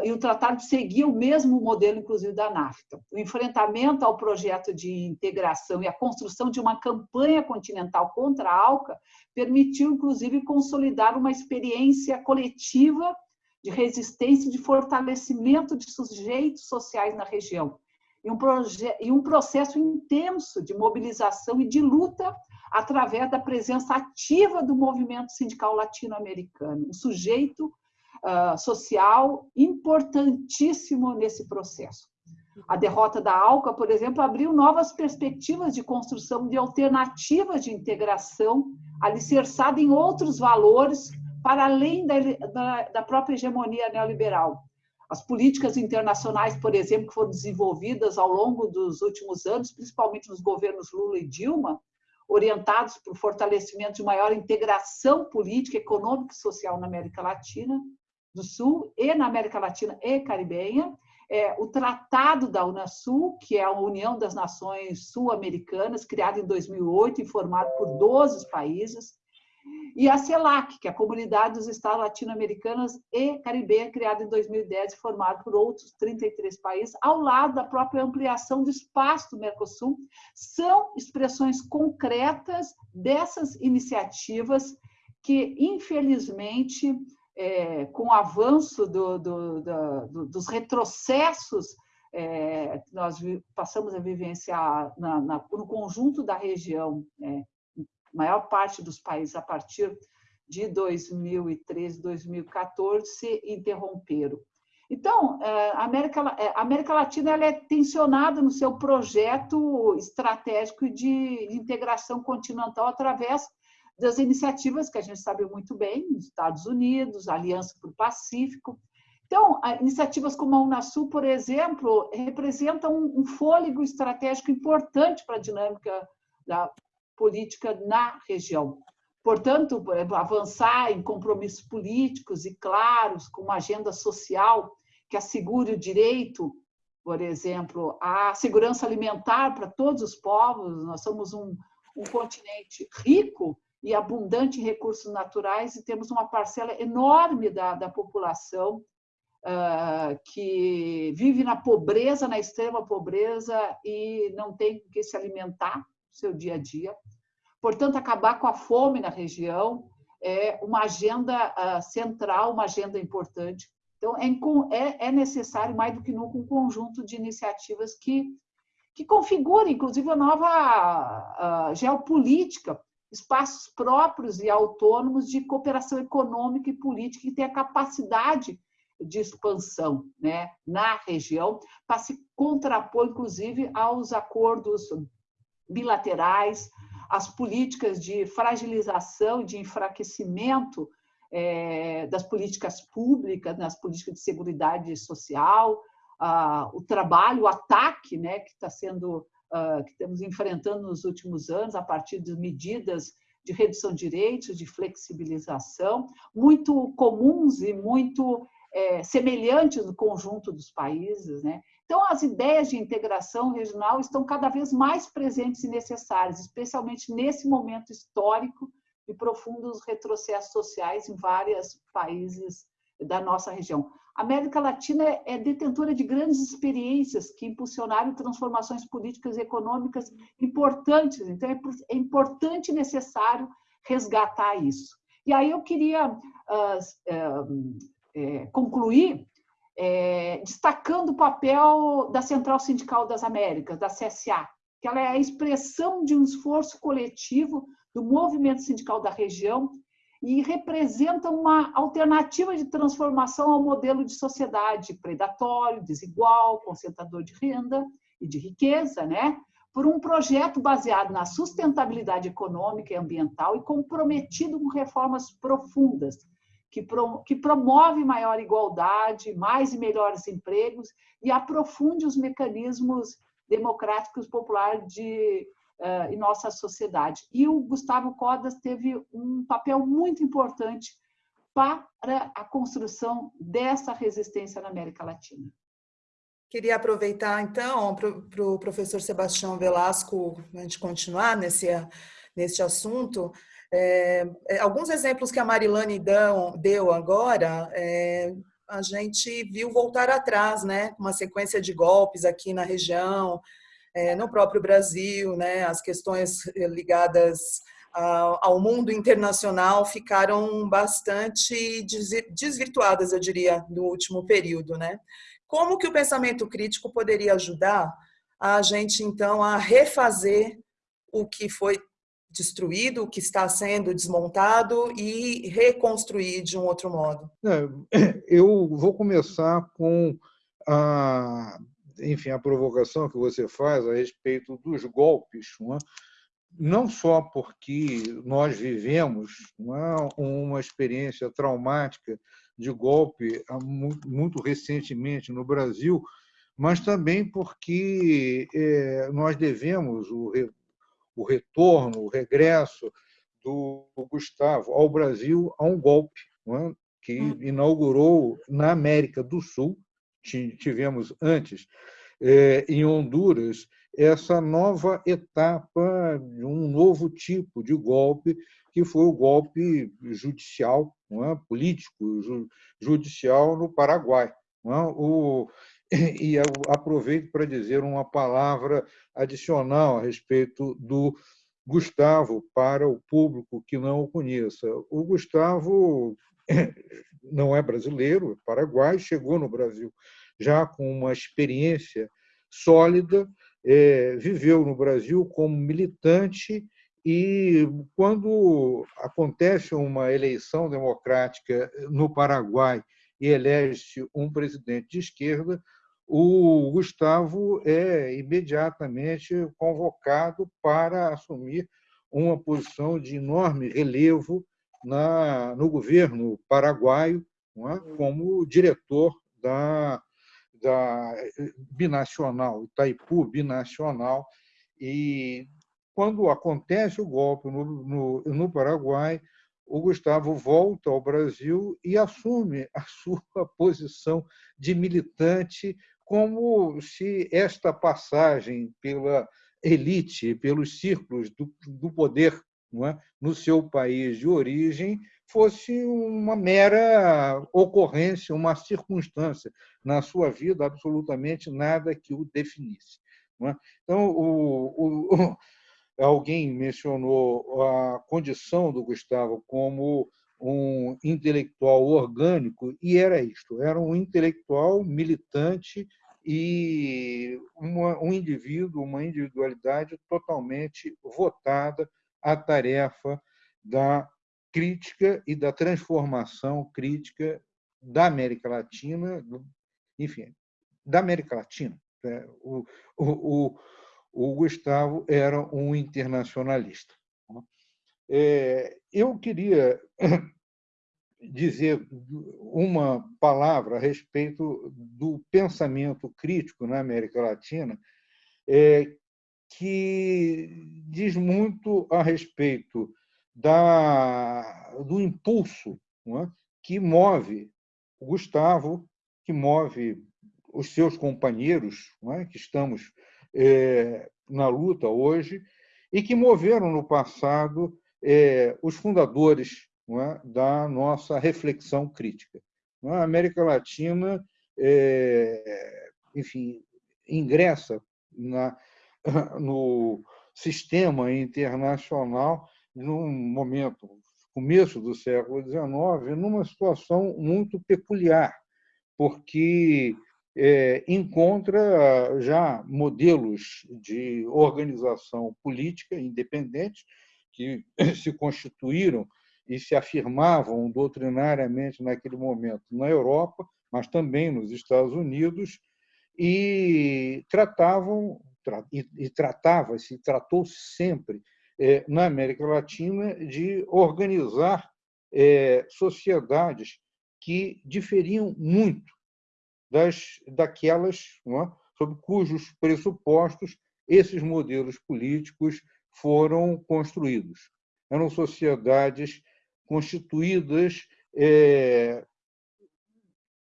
e o tratado seguia o mesmo modelo, inclusive, da NAFTA. O enfrentamento ao projeto de integração e a construção de uma campanha continental contra a ALCA permitiu, inclusive, consolidar uma experiência coletiva de resistência e de fortalecimento de sujeitos sociais na região. E um, e um processo intenso de mobilização e de luta através da presença ativa do movimento sindical latino-americano, um sujeito uh, social importantíssimo nesse processo. A derrota da ALCA, por exemplo, abriu novas perspectivas de construção de alternativas de integração alicerçada em outros valores para além da, da, da própria hegemonia neoliberal. As políticas internacionais, por exemplo, que foram desenvolvidas ao longo dos últimos anos, principalmente nos governos Lula e Dilma, orientados para o fortalecimento de maior integração política, econômica e social na América Latina, do Sul e na América Latina e Caribenha, é, o Tratado da Unasul, que é a União das Nações Sul-Americanas, criada em 2008 e formado por 12 países, e a CELAC, que é a Comunidade dos Estados Latino-Americanos e Caribenha, criada em 2010 e formada por outros 33 países, ao lado da própria ampliação do espaço do Mercosul, são expressões concretas dessas iniciativas que, infelizmente, é, com o avanço do, do, do, dos retrocessos é, que nós passamos a vivenciar na, na, no conjunto da região, é, maior parte dos países a partir de 2013, 2014 se interromperam. Então, é, a América, é, a América Latina ela é tensionada no seu projeto estratégico de integração continental através das iniciativas que a gente sabe muito bem, Estados Unidos, Aliança para o Pacífico. Então, iniciativas como a Unasul, por exemplo, representam um fôlego estratégico importante para a dinâmica da política na região. Portanto, avançar em compromissos políticos e claros, com uma agenda social que assegure o direito, por exemplo, à segurança alimentar para todos os povos. Nós somos um, um continente rico e abundante em recursos naturais e temos uma parcela enorme da, da população uh, que vive na pobreza, na extrema pobreza e não tem com que se alimentar seu dia a dia. portanto, acabar com a fome na região é uma agenda uh, central, uma agenda importante. Então, é, é, é, necessário, mais do que nunca, um conjunto de iniciativas que, que configurem, inclusive, a nova uh, geopolítica, espaços próprios e autônomos de cooperação econômica e política que tenha capacidade de expansão né, na região, para se contrapor, inclusive, aos acordos bilaterais, às políticas de fragilização, de enfraquecimento é, das políticas públicas, nas políticas de segurança social, ah, o trabalho, o ataque né, que está sendo, ah, que estamos enfrentando nos últimos anos, a partir de medidas de redução de direitos, de flexibilização, muito comuns e muito é, semelhantes no conjunto dos países. Né? Então, as ideias de integração regional estão cada vez mais presentes e necessárias, especialmente nesse momento histórico de profundos retrocessos sociais em vários países da nossa região. A América Latina é detentora de grandes experiências que impulsionaram transformações políticas e econômicas importantes. Então, é, é importante e necessário resgatar isso. E aí eu queria uh, uh, é, concluir é, destacando o papel da Central Sindical das Américas, da CSA, que ela é a expressão de um esforço coletivo do movimento sindical da região e representa uma alternativa de transformação ao modelo de sociedade predatório, desigual, concentrador de renda e de riqueza, né? por um projeto baseado na sustentabilidade econômica e ambiental e comprometido com reformas profundas que, pro, que promove maior igualdade, mais e melhores empregos e aprofunde os mecanismos democráticos populares de, uh, em nossa sociedade. E o Gustavo Codas teve um papel muito importante para a construção dessa resistência na América Latina. Queria aproveitar, então, para o pro professor Sebastião Velasco, a gente continuar nesse, nesse assunto, é, é, alguns exemplos que a Marilane dão, deu agora, é, a gente viu voltar atrás, né? Uma sequência de golpes aqui na região, é, no próprio Brasil, né? As questões ligadas ao mundo internacional ficaram bastante desvirtuadas, eu diria, no último período, né? Como que o pensamento crítico poderia ajudar a gente, então, a refazer o que foi destruído, o que está sendo desmontado e reconstruir de um outro modo? É, eu vou começar com a, enfim, a provocação que você faz a respeito dos golpes, não, é? só porque nós vivemos é, uma experiência traumática de golpe muito recentemente no Brasil, mas também porque é, nós devemos o o retorno, o regresso do Gustavo ao Brasil a um golpe é? que hum. inaugurou na América do Sul, tivemos antes, é, em Honduras, essa nova etapa de um novo tipo de golpe, que foi o golpe judicial, é? político, judicial no Paraguai. É? O, e aproveito para dizer uma palavra adicional a respeito do Gustavo para o público que não o conheça. O Gustavo não é brasileiro, é paraguai, chegou no Brasil já com uma experiência sólida, é, viveu no Brasil como militante e quando acontece uma eleição democrática no Paraguai e elege um presidente de esquerda, o Gustavo é imediatamente convocado para assumir uma posição de enorme relevo na, no governo paraguaio, é? como diretor da, da binacional, Itaipu binacional. E quando acontece o golpe no, no, no Paraguai, o Gustavo volta ao Brasil e assume a sua posição de militante como se esta passagem pela elite, pelos círculos do, do poder é? no seu país de origem fosse uma mera ocorrência, uma circunstância na sua vida, absolutamente nada que o definisse. É? Então, o, o, alguém mencionou a condição do Gustavo como um intelectual orgânico, e era isto: era um intelectual militante e uma, um indivíduo, uma individualidade totalmente votada à tarefa da crítica e da transformação crítica da América Latina, enfim, da América Latina. Né? O, o, o, Gustavo era um internacionalista. Né? É, eu queria dizer uma palavra a respeito do pensamento crítico na América Latina, é, que diz muito a respeito da, do impulso é? que move o Gustavo, que move os seus companheiros, é? que estamos é, na luta hoje, e que moveram no passado é, os fundadores é? da nossa reflexão crítica. É? A América Latina, é, enfim, ingressa na, no sistema internacional num momento, começo do século XIX, numa situação muito peculiar, porque é, encontra já modelos de organização política independentes que se constituíram e se afirmavam doutrinariamente naquele momento na Europa, mas também nos Estados Unidos, e tratavam e tratava-se, tratou-se sempre é, na América Latina de organizar é, sociedades que diferiam muito das daquelas é, sob cujos pressupostos esses modelos políticos foram construídos. Eram sociedades constituídas é,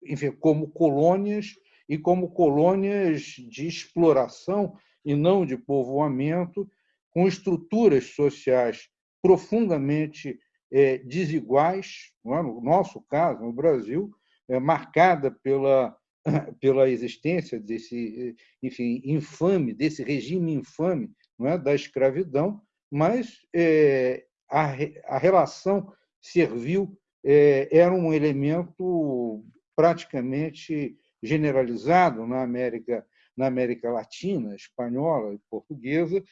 enfim, como colônias e como colônias de exploração e não de povoamento, com estruturas sociais profundamente é, desiguais, é? no nosso caso, no Brasil, é, marcada pela, pela existência desse enfim, infame, desse regime infame não é? da escravidão, mas é, a, a relação servil é, era um elemento praticamente generalizado na América, na América Latina, espanhola e portuguesa,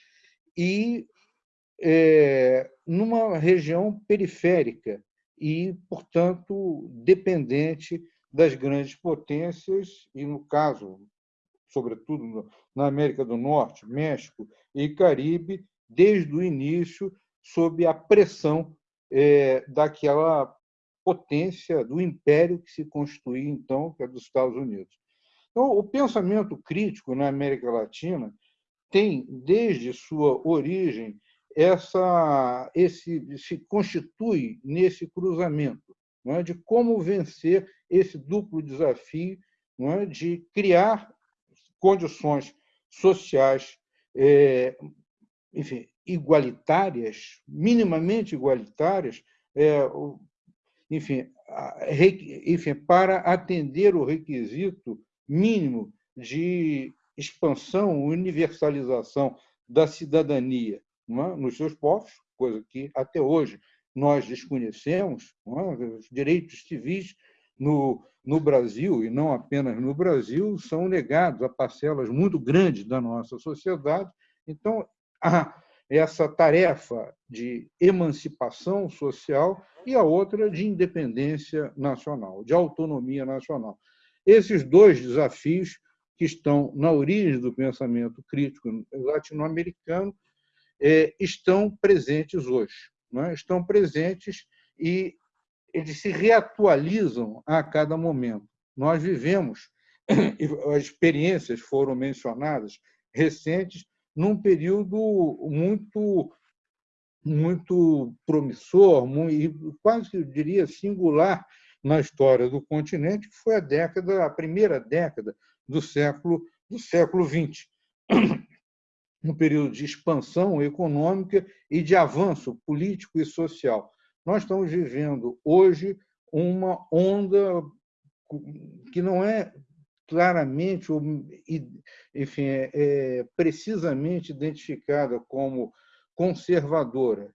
e é, numa região periférica e, portanto, dependente das grandes potências, e no caso, sobretudo na América do Norte, México e Caribe, desde o início, sob a pressão é, daquela potência do império que se constituía, então, que é dos Estados Unidos. Então, o pensamento crítico na América Latina tem, desde sua origem, essa, esse se constitui nesse cruzamento é, de como vencer esse duplo desafio é, de criar condições sociais é, enfim, igualitárias, minimamente igualitárias, é, enfim, enfim, para atender o requisito mínimo de expansão, universalização da cidadania é? nos seus povos, coisa que até hoje nós desconhecemos, é? os direitos civis no, no Brasil, e não apenas no Brasil, são negados a parcelas muito grandes da nossa sociedade. Então, a, essa tarefa de emancipação social e a outra de independência nacional, de autonomia nacional. Esses dois desafios que estão na origem do pensamento crítico latino-americano é, estão presentes hoje. É? Estão presentes e eles se reatualizam a cada momento. Nós vivemos, as experiências foram mencionadas, recentes, num período muito muito promissor e quase eu diria singular na história do continente, que foi a década, a primeira década do século do século XX, um período de expansão econômica e de avanço político e social. Nós estamos vivendo hoje uma onda que não é claramente enfim é, é, precisamente identificada como conservadora,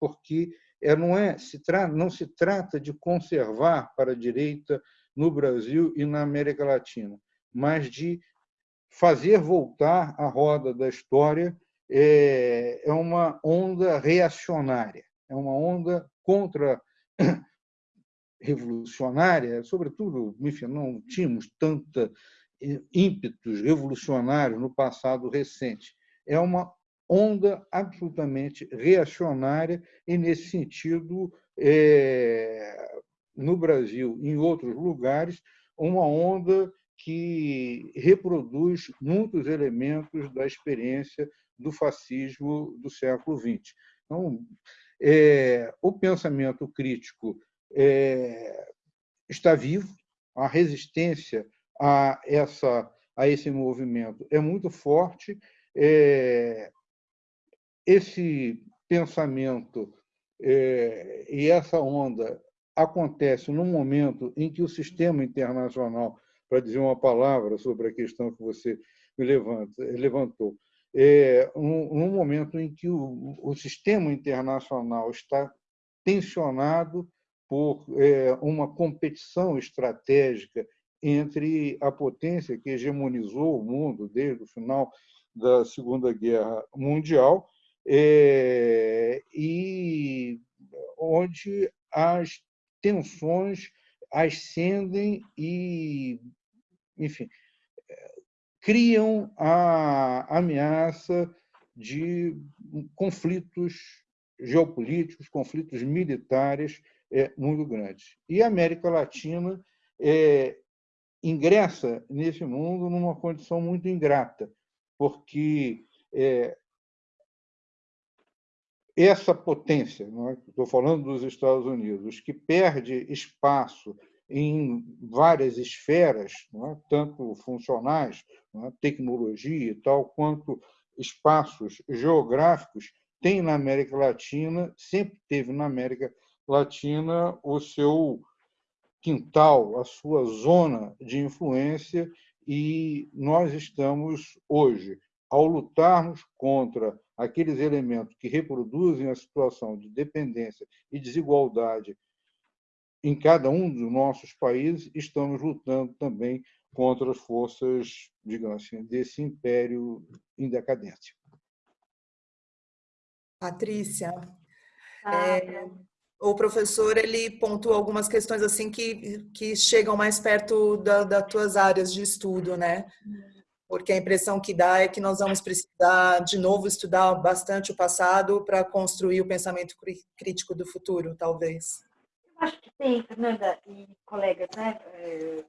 porque é, não, é, se tra, não se trata de conservar para a direita no Brasil e na América Latina, mas de fazer voltar a roda da história é, é uma onda reacionária, é uma onda contra revolucionária, sobretudo, enfim, não tínhamos tanta eh, ímpetos revolucionários no passado recente. É uma onda absolutamente reacionária e, nesse sentido, é, no Brasil e em outros lugares, uma onda que reproduz muitos elementos da experiência do fascismo do século XX. Então, é, o pensamento crítico é, está vivo, a resistência a, essa, a esse movimento é muito forte. É, esse pensamento é, e essa onda acontece no momento em que o sistema internacional, para dizer uma palavra sobre a questão que você levanta, levantou, é um, momento em que o, o sistema internacional está tensionado por é, uma competição estratégica entre a potência que hegemonizou o mundo desde o final da Segunda Guerra Mundial é, e onde as tensões ascendem e, enfim, criam a ameaça de conflitos geopolíticos, conflitos militares é, muito grandes. E a América Latina é, ingressa nesse mundo numa condição muito ingrata, porque é, essa potência, é? estou falando dos Estados Unidos, que perde espaço em várias esferas, é? tanto funcionais, é? tecnologia e tal, quanto espaços geográficos, tem na América Latina, sempre teve na América Latina o seu quintal, a sua zona de influência, e nós estamos hoje, ao lutarmos contra aqueles elementos que reproduzem a situação de dependência e desigualdade em cada um dos nossos países, estamos lutando também contra as forças, digamos assim, desse império em decadência. Patrícia, ah, é, o professor ele pontua algumas questões assim que, que chegam mais perto da, das tuas áreas de estudo, né? Porque a impressão que dá é que nós vamos precisar de novo estudar bastante o passado para construir o pensamento crítico do futuro, talvez. Acho que tem, Fernanda e colegas, né? É,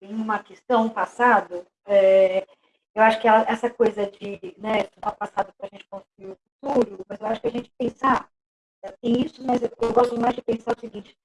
tem uma questão passado. É, eu acho que essa coisa de né, estudar o passado para a gente construir o futuro, mas eu acho que a gente pensar tem isso, mas eu, eu gosto mais de pensar o seguinte: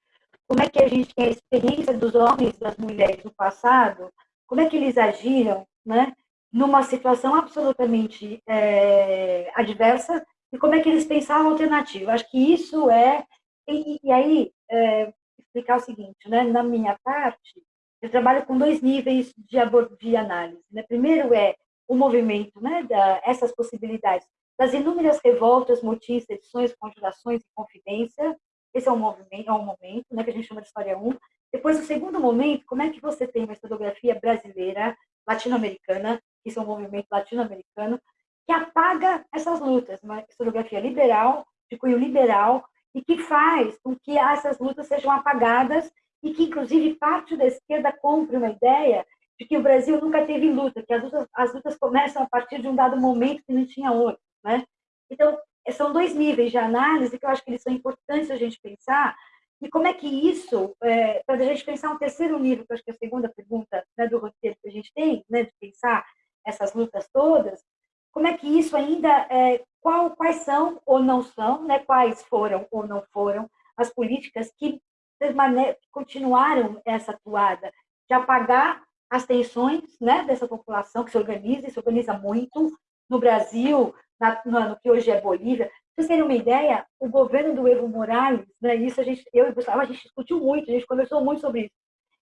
como é que a gente tem a experiência dos homens das mulheres do passado, como é que eles agiram, né? Numa situação absolutamente é, adversa e como é que eles pensavam alternativa. Acho que isso é e, e aí é, explicar o seguinte, né? Na minha parte, eu trabalho com dois níveis de, de análise. Né? Primeiro é o movimento, né? Da, essas possibilidades das inúmeras revoltas, motins, edições, conjurações e confidência. Esse é um movimento, é um momento, né, que a gente chama de história 1. Depois, o segundo momento, como é que você tem uma historiografia brasileira, latino-americana, isso é um movimento latino-americano, que apaga essas lutas, uma historiografia liberal, de cunho liberal, e que faz com que essas lutas sejam apagadas e que, inclusive, parte da esquerda compre uma ideia de que o Brasil nunca teve luta, que as lutas, as lutas começam a partir de um dado momento que não tinha outro. Né? Então, são dois níveis de análise que eu acho que eles são importantes a gente pensar. E como é que isso, é, para a gente pensar um terceiro nível, que eu acho que é a segunda pergunta né, do roteiro que a gente tem, né, de pensar essas lutas todas, como é que isso ainda, é, qual, quais são ou não são, né, quais foram ou não foram as políticas que continuaram essa atuada de apagar as tensões né, dessa população que se organiza e se organiza muito no Brasil, na, no, no, que hoje é Bolívia. Para vocês terem uma ideia, o governo do Evo Morales, né, isso a gente, eu e o Gustavo, a gente discutiu muito, a gente conversou muito sobre isso.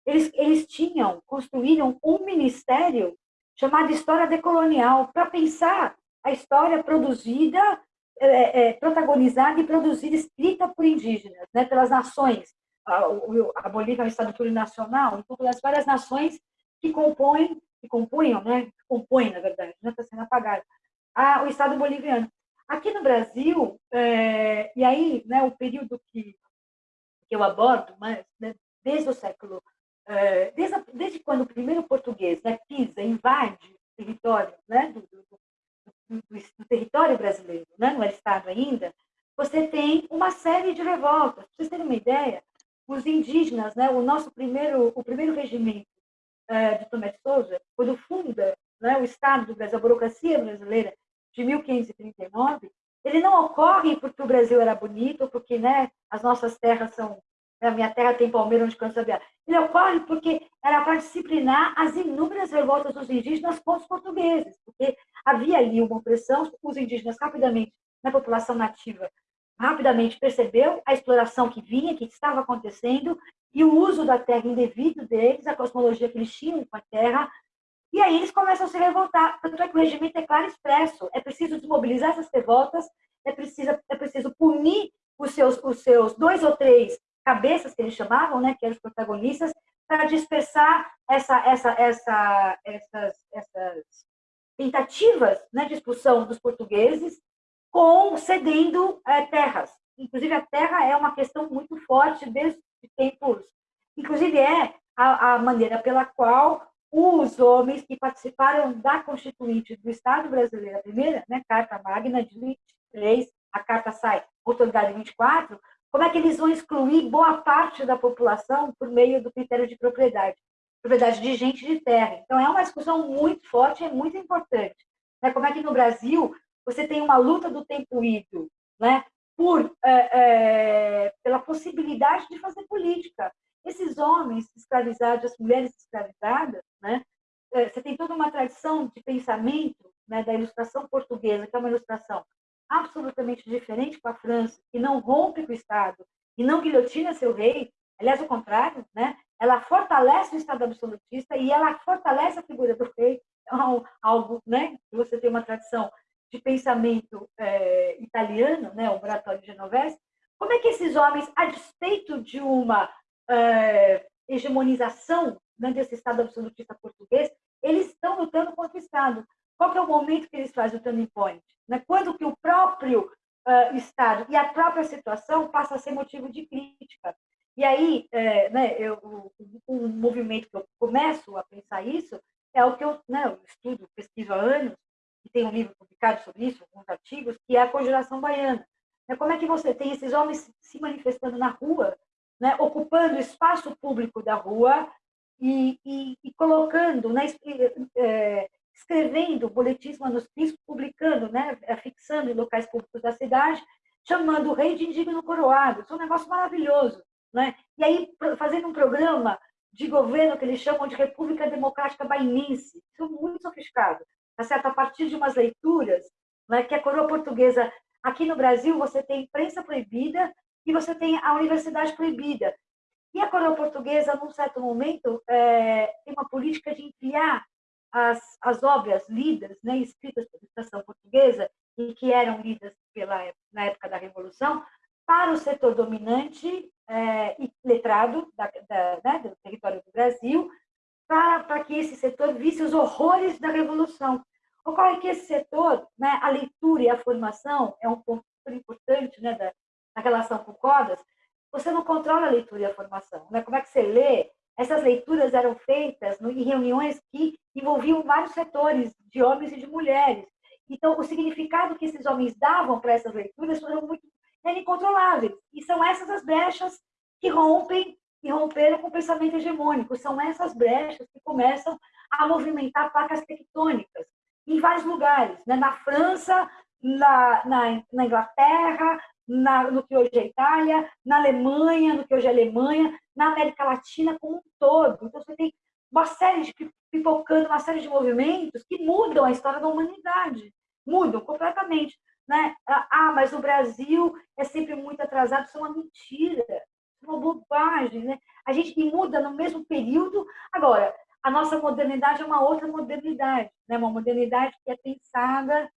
Eles, eles tinham, construíram um ministério chamado História Decolonial, para pensar a história produzida é, é, protagonizada e produzida, escrita por indígenas, né, pelas nações. A, a Bolívia é um estado plurinacional, então pelas várias nações que compõem, que compunham, né, compõem, na verdade, está né, tá sendo apagado, a, o estado boliviano. Aqui no Brasil, é, e aí, né, o período que, que eu abordo, mas, né, desde o século, é, desde, desde quando o primeiro português né, pisa, invade o território né, do, do, do território brasileiro, né, não era Estado ainda, você tem uma série de revoltas. Para vocês terem uma ideia, os indígenas, né, o nosso primeiro, o primeiro regimento é, de Tomé de Souza, quando funda né, o Estado do Brasil, a burocracia brasileira de 1539, ele não ocorre porque o Brasil era bonito, porque né, as nossas terras são. Né, a minha terra tem palmeira onde cansa a Ele ocorre porque era para disciplinar as inúmeras revoltas dos indígenas contra os portugueses, porque havia ali uma opressão, os indígenas rapidamente, na população nativa, rapidamente percebeu a exploração que vinha, que estava acontecendo, e o uso da terra indevido deles, a cosmologia que eles tinham com a terra, e aí eles começam a se revoltar. Tanto é que o regimento é claro e expresso. É preciso desmobilizar essas revoltas, é preciso, é preciso punir os seus, os seus dois ou três cabeças, que eles chamavam, né, que eram os protagonistas, para dispersar essa, essa, essa, essas, essas tentativas né, de expulsão dos portugueses, com cedendo é, terras. Inclusive, a terra é uma questão muito forte desde tempos. Inclusive, é a, a maneira pela qual os homens que participaram da Constituinte do Estado brasileiro, a primeira, né, Carta Magna de 23, a carta sai, autoridade 24, como é que eles vão excluir boa parte da população por meio do critério de propriedade? Propriedade de gente de terra. Então, é uma discussão muito forte e muito importante. Né? Como é que no Brasil você tem uma luta do tempo ido, né? por, é, é, pela possibilidade de fazer política. Esses homens escravizados, as mulheres escravizadas, né? É, você tem toda uma tradição de pensamento né, da ilustração portuguesa, que é uma ilustração absolutamente diferente com a França, que não rompe com o Estado e não guilhotina seu rei, aliás, o contrário, né? ela fortalece o Estado absolutista e ela fortalece a figura do rei, é algo né, que você tem uma tradição de pensamento é, italiano, né, o Oratório Genovese, como é que esses homens, a despeito de uma é, hegemonização né, desse Estado absolutista português, eles estão lutando contra o Estado. Qual é o momento que eles fazem o turning point? Né? Quando que o próprio uh, Estado e a própria situação passa a ser motivo de crítica. E aí, é, né, eu, o, movimento que eu começo a pensar isso é o que eu, né, eu estudo, pesquiso há anos, e tem um livro publicado sobre isso, alguns artigos, que é a Conjuração Baiana. É como é que você tem esses homens se manifestando na rua, né, ocupando o espaço público da rua e, e, e colocando, né, é, escrevendo boletins manuscritos, publicando, né, fixando em locais públicos da cidade, chamando o rei de indigno coroado. Isso é um negócio maravilhoso. Né? E aí, fazendo um programa de governo que eles chamam de República Democrática Bainense. Isso é muito sofisticado. Tá certo? A partir de umas leituras, né, que a coroa portuguesa, aqui no Brasil, você tem imprensa proibida e você tem a universidade proibida. E a coroa portuguesa, num certo momento, é, tem uma política de enviar as, as obras lidas, né, escritas pela administração portuguesa, e que eram lidas pela, na época da Revolução, para o setor dominante é, e letrado da, da, né, do território do Brasil, para, para que esse setor visse os horrores da Revolução. Ocorre que esse setor, né, a leitura e a formação é um ponto importante né, da, da relação com CODAS, você não controla a leitura e a formação. Né? Como é que você lê? Essas leituras eram feitas em reuniões que envolviam vários setores, de homens e de mulheres. Então, o significado que esses homens davam para essas leituras foram muito incontroláveis. E são essas as brechas que rompem e romperam com o pensamento hegemônico. São essas brechas que começam a movimentar placas tectônicas em vários lugares, né? na França, na, na, na Inglaterra, na, no que hoje é Itália, na Alemanha, no que hoje é Alemanha, na América Latina como um todo. Então, você tem uma série de pipocando, uma série de movimentos que mudam a história da humanidade, mudam completamente. Né? Ah, mas o Brasil é sempre muito atrasado, isso é uma mentira, é uma bobagem. Né? A gente muda no mesmo período. Agora, a nossa modernidade é uma outra modernidade, né? uma modernidade que é pensada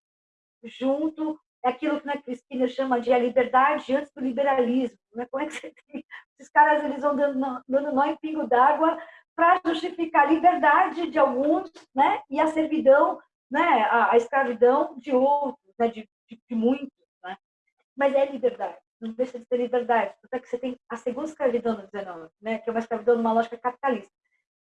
junto é aquilo que a né, Cristina chama de a liberdade antes do liberalismo. Né? Como é que você tem? Esses caras eles vão dando, dando nó em pingo d'água para justificar a liberdade de alguns né? e a servidão, né? a, a escravidão de outros, né? de, de, de muitos. Né? Mas é liberdade, não deixa de ser liberdade. Até que você tem a segunda escravidão no 19, né? que é uma escravidão numa lógica capitalista.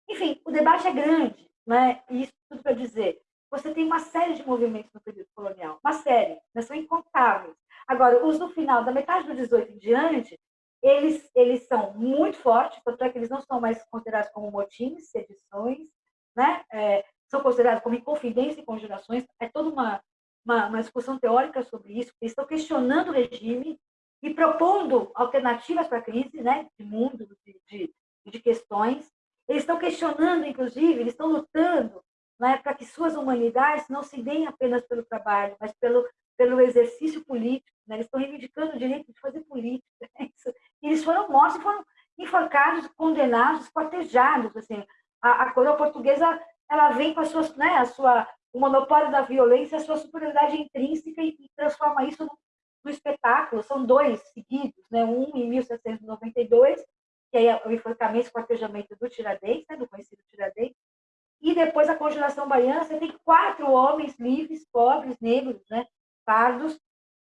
Enfim, o debate é grande, né? e isso tudo para dizer você tem uma série de movimentos no período colonial, uma série, né? são incontáveis. Agora, os do final, da metade do 18 em diante, eles, eles são muito fortes, tanto é que eles não são mais considerados como motins, sedições, né? É, são considerados como inconfidência e conjurações, é toda uma, uma, uma, discussão teórica sobre isso, eles estão questionando o regime e propondo alternativas para a crise né? de mundo, de, de, de questões, eles estão questionando, inclusive, eles estão lutando né, para que suas humanidades não se deem apenas pelo trabalho, mas pelo, pelo exercício político. Né? Eles estão reivindicando o direito de fazer política. Né? Eles foram mortos, foram enforcados, condenados, quartejados. Assim. A, a coroa portuguesa ela vem com a sua, né, a sua, o monopólio da violência, a sua superioridade intrínseca e, e transforma isso no, no, espetáculo. São dois seguidos, né? um em 1792, que é o enforcamento e quartejamento do Tiradentes, né, do conhecido Tiradentes, e depois a congelação baiana, você tem quatro homens livres, pobres, negros, né, pardos,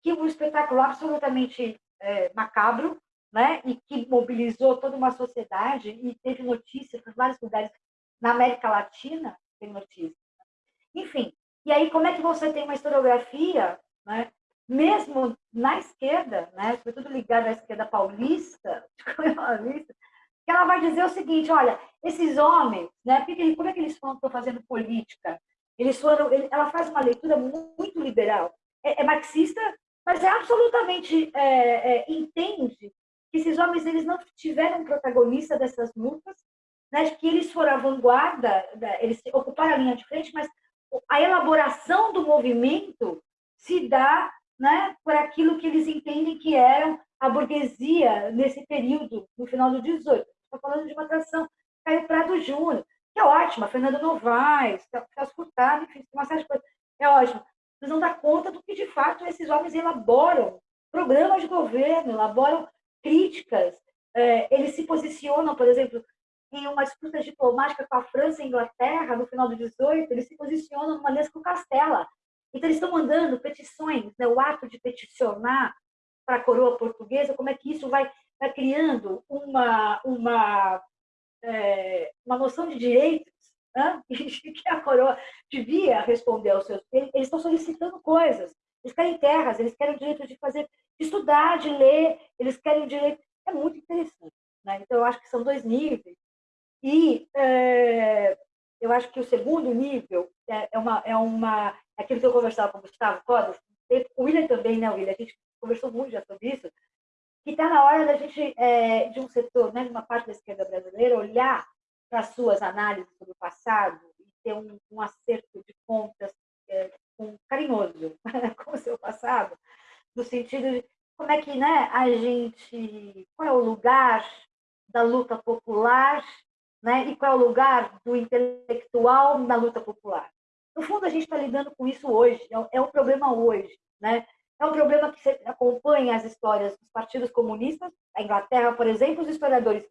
que um espetáculo absolutamente é, macabro, né, e que mobilizou toda uma sociedade e teve notícias em vários lugares na América Latina, tem notícias. Enfim, e aí como é que você tem uma historiografia, né, mesmo na esquerda, né, sobretudo ligada à esquerda paulista, paulista que ela vai dizer o seguinte, olha, esses homens, né, como é que eles estão fazendo política? Eles foram, ela faz uma leitura muito liberal, é, é marxista, mas é absolutamente é, é, entende que esses homens eles não tiveram protagonista dessas lutas, né, que eles foram a vanguarda, eles ocuparam a linha de frente, mas a elaboração do movimento se dá né, por aquilo que eles entendem que eram a burguesia nesse período, no final do 18 está falando de uma tradição Caio Prado Júnior, que é ótima, Fernando Novaes, Celso Furtado, enfim, uma série de coisas. É ótimo. Vocês não dá conta do que, de fato, esses homens elaboram programas de governo, elaboram críticas, é, eles se posicionam, por exemplo, em uma disputa diplomática com a França e a Inglaterra, no final do 18, eles se posicionam numa mesa com Castela. Então, eles estão mandando petições, né, o ato de peticionar para a coroa portuguesa, como é que isso vai está criando uma, uma, é, uma noção de direitos né? que a coroa devia responder aos seus... Eles estão solicitando coisas. Eles querem terras, eles querem o direito de fazer, de estudar, de ler, eles querem o direito... É muito interessante. Né? Então, eu acho que são dois níveis. E é, eu acho que o segundo nível é, é, uma, é uma... É aquilo que eu conversava com o Gustavo Codas, o William também, né, William? A gente conversou muito já sobre isso, que está na hora da gente, é, de um setor, né, de uma parte da esquerda brasileira, olhar para as suas análises sobre o passado e ter um, um acerto de contas é, um, carinhoso com o seu passado, no sentido de como é que né, a gente, qual é o lugar da luta popular né, e qual é o lugar do intelectual na luta popular. No fundo, a gente está lidando com isso hoje, é, é o problema hoje. Né? É um problema que você acompanha as histórias dos partidos comunistas, a Inglaterra, por exemplo, os historiadores,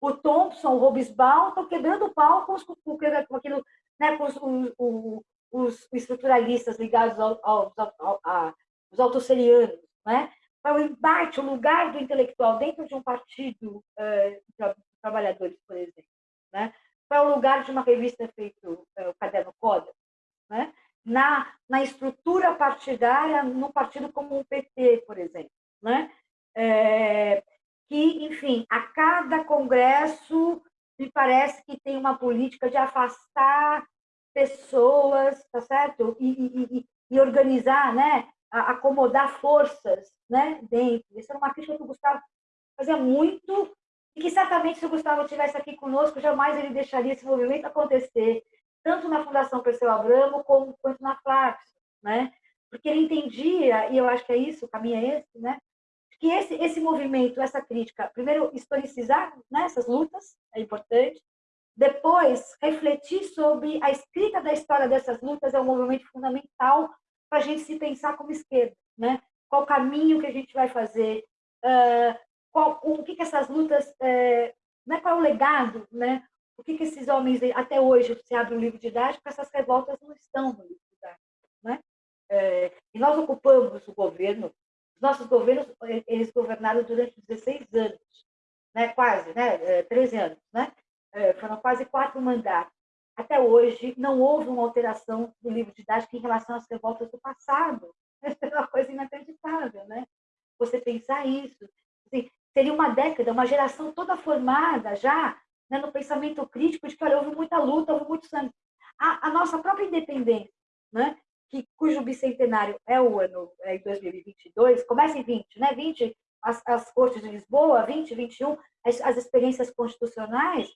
o Thompson, o Robesbal, estão quebrando o pau com, os, com, aquilo, né, com os, os, os estruturalistas ligados ao, ao, ao, aos autosserianos, né? Para o embate, o lugar do intelectual dentro de um partido uh, de trabalhadores, por exemplo, né? Para o lugar de uma revista feito uh, o Caderno Coda, né? Na, na estrutura partidária no partido como o PT, por exemplo. Né? É, que, enfim, a cada congresso me parece que tem uma política de afastar pessoas, tá certo? E, e, e organizar, né? acomodar forças né? dentro. Isso era uma crítica que o Gustavo fazia muito e que certamente se o Gustavo estivesse aqui conosco, jamais ele deixaria esse movimento acontecer tanto na Fundação Perseu Abramo como, quanto na Flaxo, né? Porque ele entendia, e eu acho que é isso, o caminho é esse, né? Que esse, esse movimento, essa crítica, primeiro, historicizar né, essas lutas, é importante, depois, refletir sobre a escrita da história dessas lutas é um movimento fundamental para a gente se pensar como esquerda, né? Qual caminho que a gente vai fazer, uh, qual, o que, que essas lutas, uh, né? qual é o legado, né? O que, que esses homens, até hoje, você abre um livro didático, essas revoltas não estão no livro didático, né? Uh, e nós ocupamos o governo, os nossos governos, eles governaram durante 16 anos, né? quase, né? 13 anos, né? foram quase quatro mandatos até hoje não houve uma alteração do livro didático em relação às revoltas do passado. É uma coisa inacreditável, né? Você pensar isso. Assim, seria uma década, uma geração toda formada já né, no pensamento crítico de que olha, houve muita luta, houve muito sangue. A, a nossa própria independência, né, que, cujo bicentenário é o ano é 2022, começa em 20, né? 20, as, as cortes de Lisboa, 20, 21, as, as experiências constitucionais,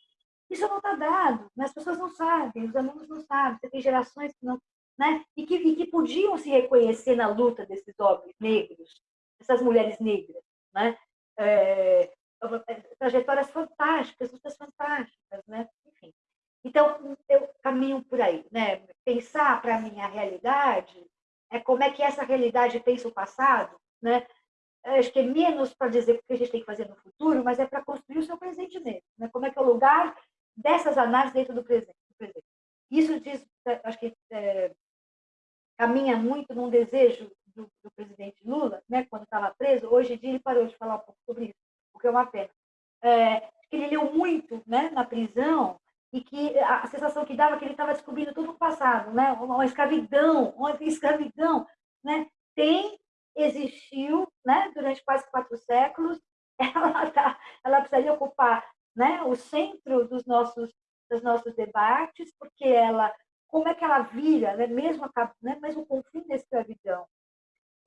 isso não está dado, né? as pessoas não sabem, os alunos não sabem, você tem gerações que não. Né? E, que, e que podiam se reconhecer na luta desses homens negros, dessas mulheres negras. Né? É, trajetórias fantásticas, lutas fantásticas. Né? Enfim. Então, eu caminho por aí. Né? Pensar para a minha realidade é como é que essa realidade pensa o passado, né? acho que é menos para dizer o que a gente tem que fazer no futuro, mas é para construir o seu presente mesmo. Né? Como é que é o lugar dessas análises dentro do presente. Do presente. Isso diz, acho que é, caminha muito num desejo do, do presidente Lula, né, quando estava preso. Hoje em dia ele parou de falar um pouco sobre isso, que é uma pena. É, que ele leu muito né, na prisão e que a sensação que dava é que ele estava descobrindo tudo o passado, né? Uma escravidão, uma escravidão, né? Tem, existiu, né? Durante quase quatro séculos, ela, tá, ela precisaria ocupar né, o centro dos nossos, dos nossos debates, porque ela, como é que ela vira, né, mesmo, a, né, mesmo com o fim da escravidão,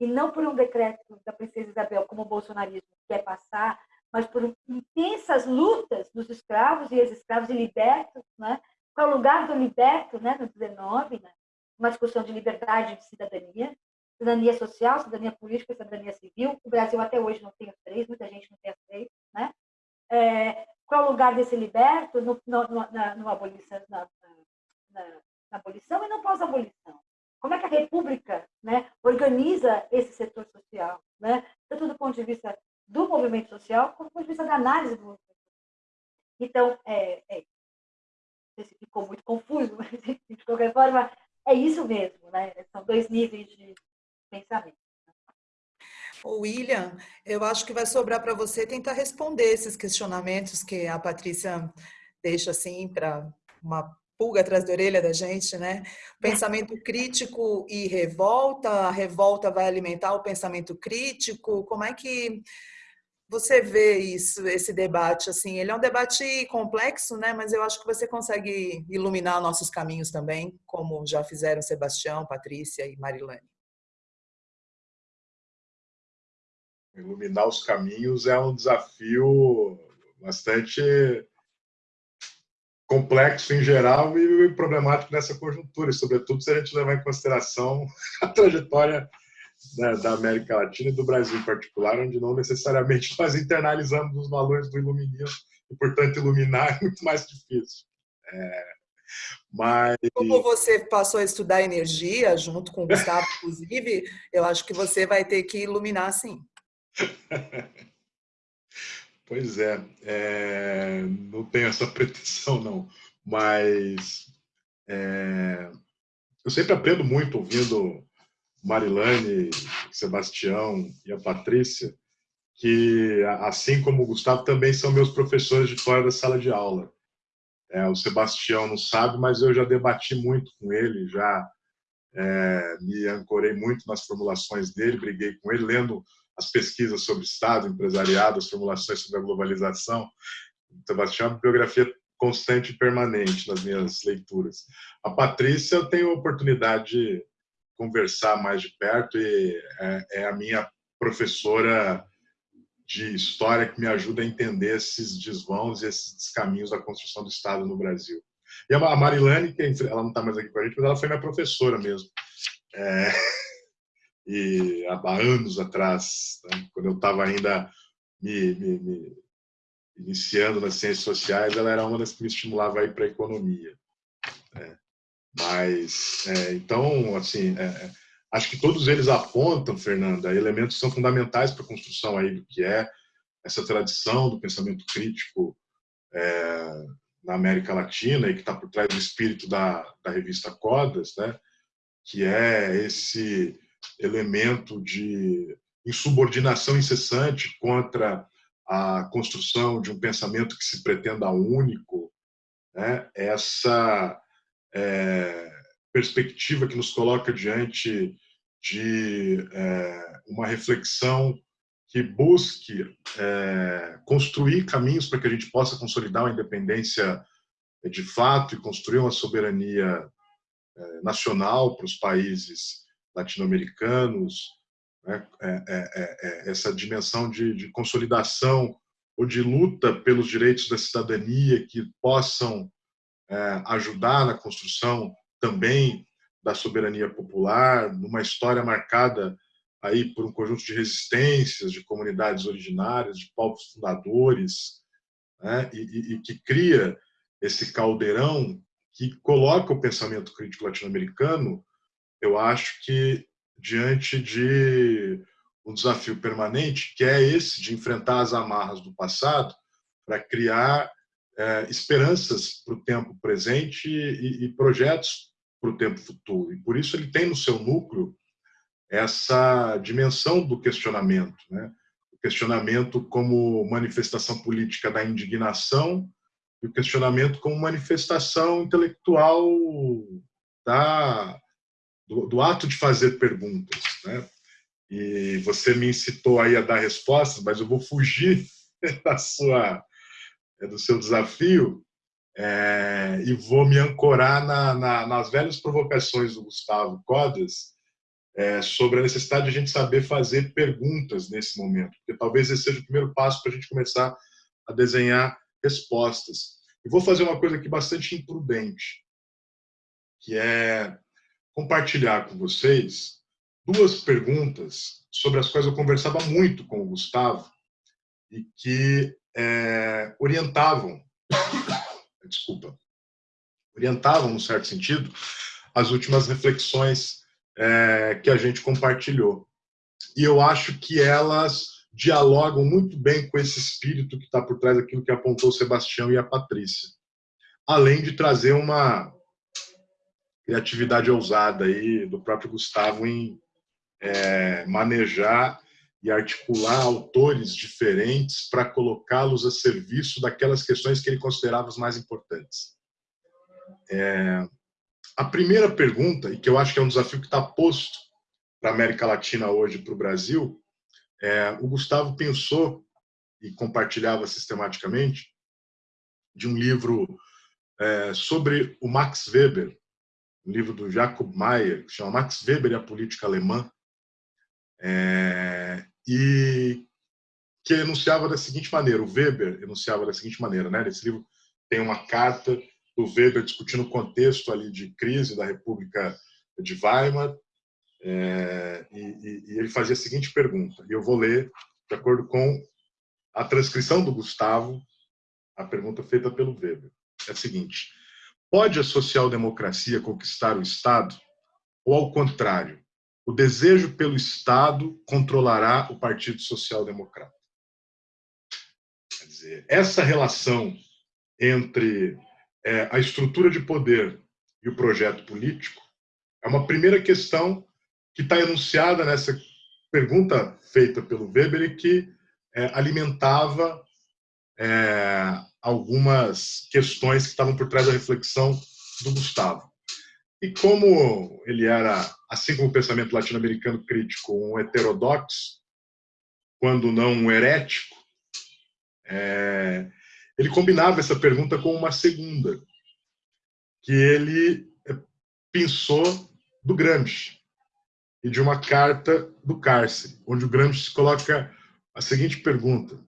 e não por um decreto da princesa Isabel, como o bolsonarismo quer passar, mas por intensas lutas dos escravos e ex-escravos e libertos, né? qual o lugar do liberto né, no 19, né? uma discussão de liberdade de cidadania, cidadania social, cidadania política, cidadania civil. O Brasil até hoje não tem as três, muita gente não tem as três. Né? É, qual o lugar desse liberto no, no, na, abolição, na, na, na, abolição e no pós-abolição? Como é que a República né, organiza esse setor social? Né? Tanto do ponto de vista do movimento social, como do ponto de vista da análise do movimento social. Então, é, é, se ficou muito confuso, mas de qualquer forma, é isso mesmo. Né? São dois níveis de pensamento. O William, eu acho que vai sobrar para você tentar responder esses questionamentos que a Patrícia deixa assim para uma pulga atrás da orelha da gente, né? Pensamento crítico e revolta, a revolta vai alimentar o pensamento crítico. Como é que você vê isso, esse debate assim? Ele é um debate complexo, né? Mas eu acho que você consegue iluminar nossos caminhos também, como já fizeram Sebastião, Patrícia e Marilane. iluminar os caminhos é um desafio bastante complexo em geral e problemático nessa conjuntura, sobretudo se a gente levar em consideração a trajetória né, da América Latina e do Brasil em particular, onde não necessariamente nós internalizamos os valores do iluminismo e, portanto, iluminar é muito mais difícil. É, mas... Como você passou a estudar energia, junto com o Gustavo, inclusive, eu acho que você vai ter que iluminar, sim. pois é, é, não tenho essa pretensão, não. Mas é, eu sempre aprendo muito ouvindo Marilane, Sebastião e a Patrícia, que, assim como o Gustavo, também são meus professores de fora da sala de aula. É, o Sebastião não sabe, mas eu já debati muito com ele, já é, me ancorei muito nas formulações dele, briguei com ele, lendo as pesquisas sobre Estado, empresariado, as formulações sobre a globalização. Sebastião é uma biografia constante e permanente nas minhas leituras. A Patrícia, eu tenho a oportunidade de conversar mais de perto e é, é a minha professora de história que me ajuda a entender esses desvãos e esses caminhos da construção do Estado no Brasil. E a Marilane, que ela não está mais aqui com a gente, mas ela foi minha professora mesmo. É e há anos atrás, né, quando eu estava ainda me, me, me, iniciando nas ciências sociais, ela era uma das que me estimulava a ir para a economia. Né. Mas, é, então, assim, é, acho que todos eles apontam, Fernanda, elementos que são fundamentais para a construção aí do que é essa tradição do pensamento crítico é, na América Latina e que está por trás do espírito da, da revista Codas, né? que é esse elemento de insubordinação incessante contra a construção de um pensamento que se pretenda único, né? essa é, perspectiva que nos coloca diante de é, uma reflexão que busque é, construir caminhos para que a gente possa consolidar uma independência de fato e construir uma soberania é, nacional para os países latino-americanos, né? É, é, é, essa dimensão de, de, consolidação ou de luta pelos direitos da cidadania que possam ajudar na construção também da soberania popular, numa história marcada aí por um conjunto de resistências, de comunidades originárias, de povos fundadores, né? e, e, e que cria esse caldeirão que coloca o pensamento crítico latino-americano, eu acho que diante de um desafio permanente, que é esse de enfrentar as amarras do passado para criar é, esperanças para o tempo presente e, e projetos para o tempo futuro. E por isso ele tem no seu núcleo essa dimensão do questionamento, né? o questionamento como manifestação política da indignação e o questionamento como manifestação intelectual da, do, do ato de fazer perguntas. Né? E você me incitou aí a dar respostas, mas eu vou fugir da sua, do seu desafio é, e vou me ancorar na, na, nas velhas provocações do Gustavo Codas, é, sobre a necessidade de a gente saber fazer perguntas nesse momento, porque talvez esse seja o primeiro passo para a gente começar a desenhar respostas. E vou fazer uma coisa aqui bastante imprudente, que é compartilhar com vocês duas perguntas sobre as quais eu conversava muito com o Gustavo e que é, orientavam, desculpa, orientavam, no certo sentido, as últimas reflexões é, que a gente compartilhou. E eu acho que elas dialogam muito bem com esse espírito que está por trás daquilo que apontou o Sebastião e a Patrícia. Além de trazer uma criatividade ousada aí do próprio Gustavo em é, manejar e articular autores diferentes para colocá-los a serviço daquelas questões que ele considerava as mais importantes. É, a primeira pergunta, e que eu acho que é um desafio que está posto para a América Latina hoje, para o Brasil, é, o Gustavo pensou e compartilhava sistematicamente de um livro é, sobre o Max Weber, um livro do Jacob Mayer, que chama Max Weber e a Política Alemã, é, e que enunciava da seguinte maneira, o Weber enunciava da seguinte maneira, né? Nesse livro tem uma carta do Weber discutindo o contexto ali de crise da República de Weimar, é, e, e, ele fazia a seguinte pergunta, e eu vou ler de acordo com a transcrição do Gustavo, a pergunta feita pelo Weber. É a seguinte, pode a social-democracia conquistar o Estado? Ou, ao contrário, o desejo pelo Estado controlará o Partido Social-Democrata? Quer dizer, essa relação entre é, a estrutura de poder e o projeto político é uma primeira questão que está enunciada nessa pergunta feita pelo Weber e que é, alimentava é, algumas questões que estavam por trás da reflexão do Gustavo. E como ele era, assim como o pensamento latino-americano crítico, um heterodoxo, quando não um herético, é, ele combinava essa pergunta com uma segunda, que ele eh, pensou do Gramsci e de uma carta do cárcere, onde o Gramsci coloca a seguinte pergunta: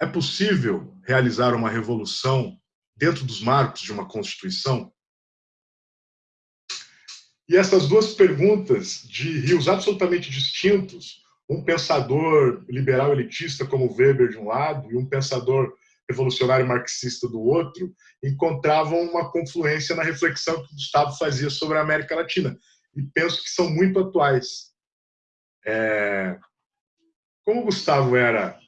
é possível realizar uma revolução dentro dos marcos de uma constituição? E essas duas perguntas de rios absolutamente distintos, um pensador liberal elitista como Weber de um lado e um pensador revolucionário marxista do outro, encontravam uma confluência na reflexão que o Gustavo fazia sobre a América Latina. e penso que são muito atuais. É, como o Gustavo era,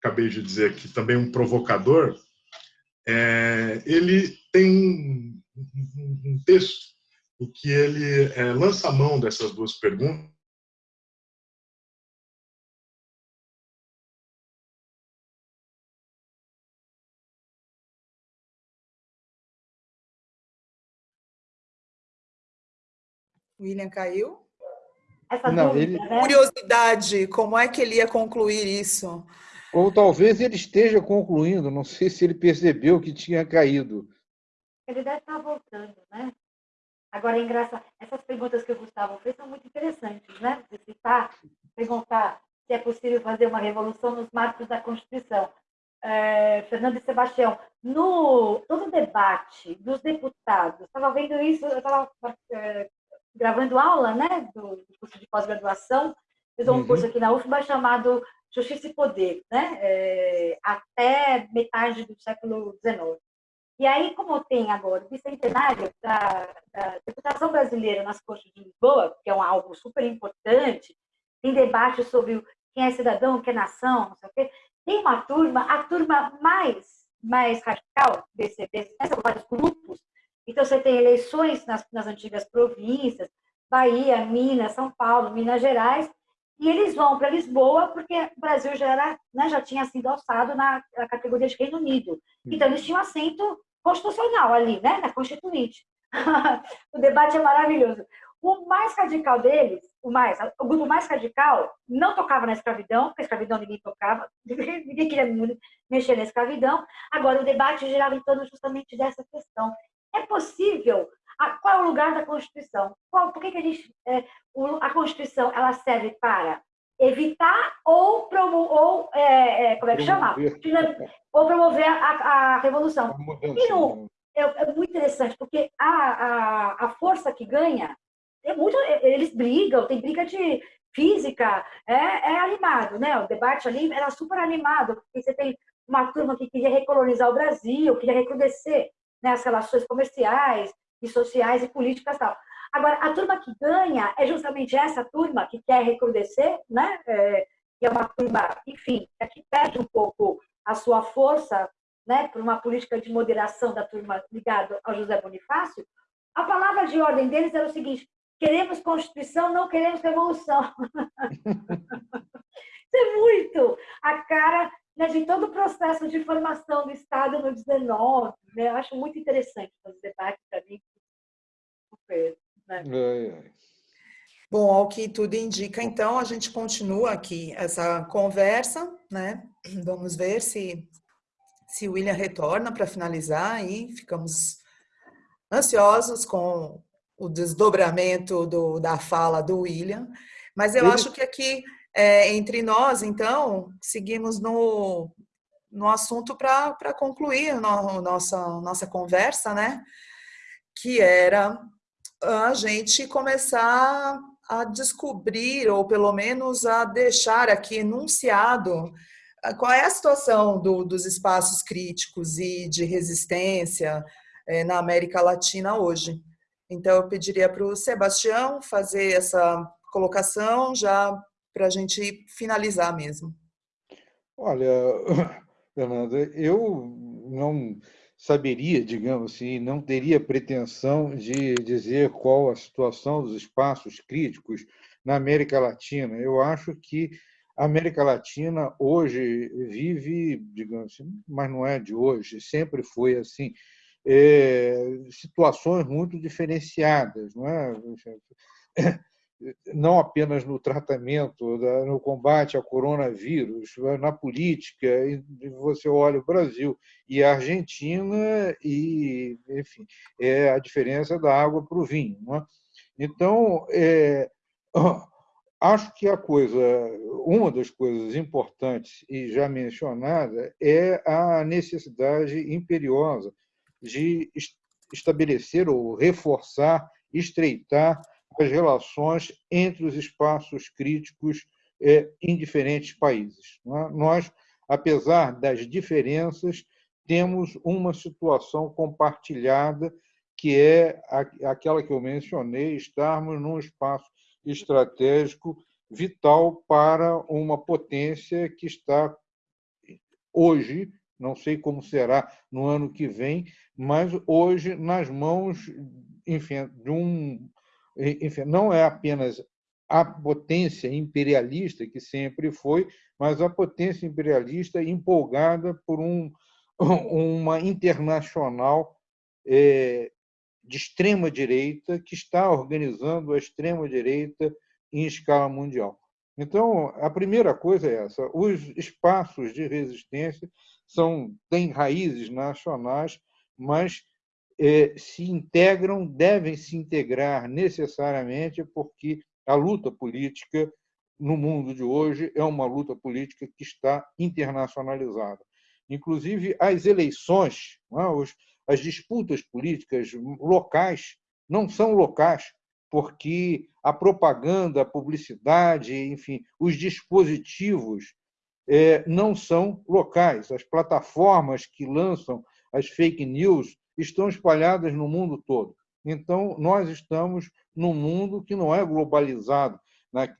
acabei de dizer aqui, também um provocador, é, ele tem um, um, texto em que ele é, lança a mão dessas duas perguntas William caiu? Essa Não, dúvida, ele... né? Curiosidade, como é que ele ia concluir isso? Ou talvez ele esteja concluindo, não sei se ele percebeu que tinha caído. Ele deve estar voltando, né? Agora, é engraçado, essas perguntas que o Gustavo fez são muito interessantes, né? De citar, perguntar se é possível fazer uma revolução nos marcos da Constituição. É, Fernando e Sebastião, no todo o debate dos deputados, estava vendo isso, eu estava é, gravando aula né, do, do curso de pós-graduação, fiz um uhum. curso aqui na UFBA chamado Justiça e Poder, né, é, até metade do século XIX. E aí, como tem agora o bicentenário da, da deputação brasileira nas Cortes de Lisboa, que é um, algo super importante, tem debate sobre quem é cidadão, quem é nação, não sei o quê, tem uma turma, a turma mais, mais radical desse, desse, são vários grupos, então, você tem eleições nas, nas antigas províncias, Bahia, Minas, São Paulo, Minas Gerais, e eles vão para Lisboa porque o Brasil já, era, né, já tinha sido alçado na, na, categoria de Reino Unido. Então, eles tinham assento constitucional ali, né, na Constituinte. o debate é maravilhoso. O mais radical deles, o mais, o grupo mais radical, não tocava na escravidão, porque a escravidão ninguém tocava, ninguém queria mexer na escravidão. Agora, o debate girava em torno justamente dessa questão. É possível? Qual é o lugar da Constituição? Qual, por que, que a gente. É, a Constituição ela serve para evitar ou promover, ou, é, é, como é que chama? Ou promover a, a revolução. E no, é, é, muito interessante, porque a, a, a força que ganha, é muito, eles brigam, tem briga de física, é, é animado, né? O debate ali era super animado, porque você tem uma turma que queria recolonizar o Brasil, queria recrudescer né, as relações comerciais e sociais e políticas e tal. Agora, a turma que ganha é justamente essa turma que quer recrudescer, né? É, que é uma turma, enfim, é que perde um pouco a sua força né, por uma política de moderação da turma ligada ao José Bonifácio. A palavra de ordem deles era o seguinte: queremos Constituição, não queremos revolução. Isso é muito a cara né, de todo o processo de formação do Estado no 19. Né? Eu acho muito interessante fazer debate para mim. Super, né? Bom, ao que tudo indica, então, a gente continua aqui essa conversa, né? Vamos ver se, se o William retorna para finalizar e ficamos ansiosos com o desdobramento do, da fala do William. Mas eu Ele... acho que aqui é, entre nós, então, seguimos no, no assunto para concluir no, nossa, nossa conversa, né? Que era a gente começar a descobrir, ou pelo menos a deixar aqui enunciado ah, qual é a situação do, dos espaços críticos e de resistência é, na América Latina hoje. Então, eu pediria para o Sebastião fazer essa colocação já para a gente finalizar mesmo. Olha, Fernanda, eu não saberia, digamos assim, não teria pretensão de dizer qual a situação dos espaços críticos na América Latina. Eu acho que a América Latina hoje vive, digamos assim, mas não é de hoje, sempre foi assim, é, situações muito diferenciadas, não é? Não apenas no tratamento, no combate ao coronavírus, na política, você olha o Brasil e a Argentina e, enfim, é a diferença da água para o vinho. É? Então, é, acho que a coisa, uma das coisas importantes e já mencionada é a necessidade imperiosa de estabelecer ou reforçar, estreitar as relações entre os espaços críticos é, em diferentes países. É? Nós, apesar das diferenças, temos uma situação compartilhada que é aquela que eu mencionei, estarmos num espaço estratégico vital para uma potência que está hoje, não sei como será no ano que vem, mas hoje nas mãos, enfim, de um, enfim, não é apenas a potência imperialista que sempre foi, mas a potência imperialista empolgada por um, uma internacional é, de extrema direita que está organizando a extrema direita em escala mundial. Então, a primeira coisa é essa: os espaços de resistência são têm raízes nacionais, mas se integram, devem se integrar necessariamente, porque a luta política no mundo de hoje é uma luta política que está internacionalizada. Inclusive, as eleições, é? as disputas políticas locais não são locais, porque a propaganda, a publicidade, enfim, os dispositivos é, não são locais. As plataformas que lançam as fake news estão espalhadas no mundo todo. Então, nós estamos num mundo que não é globalizado,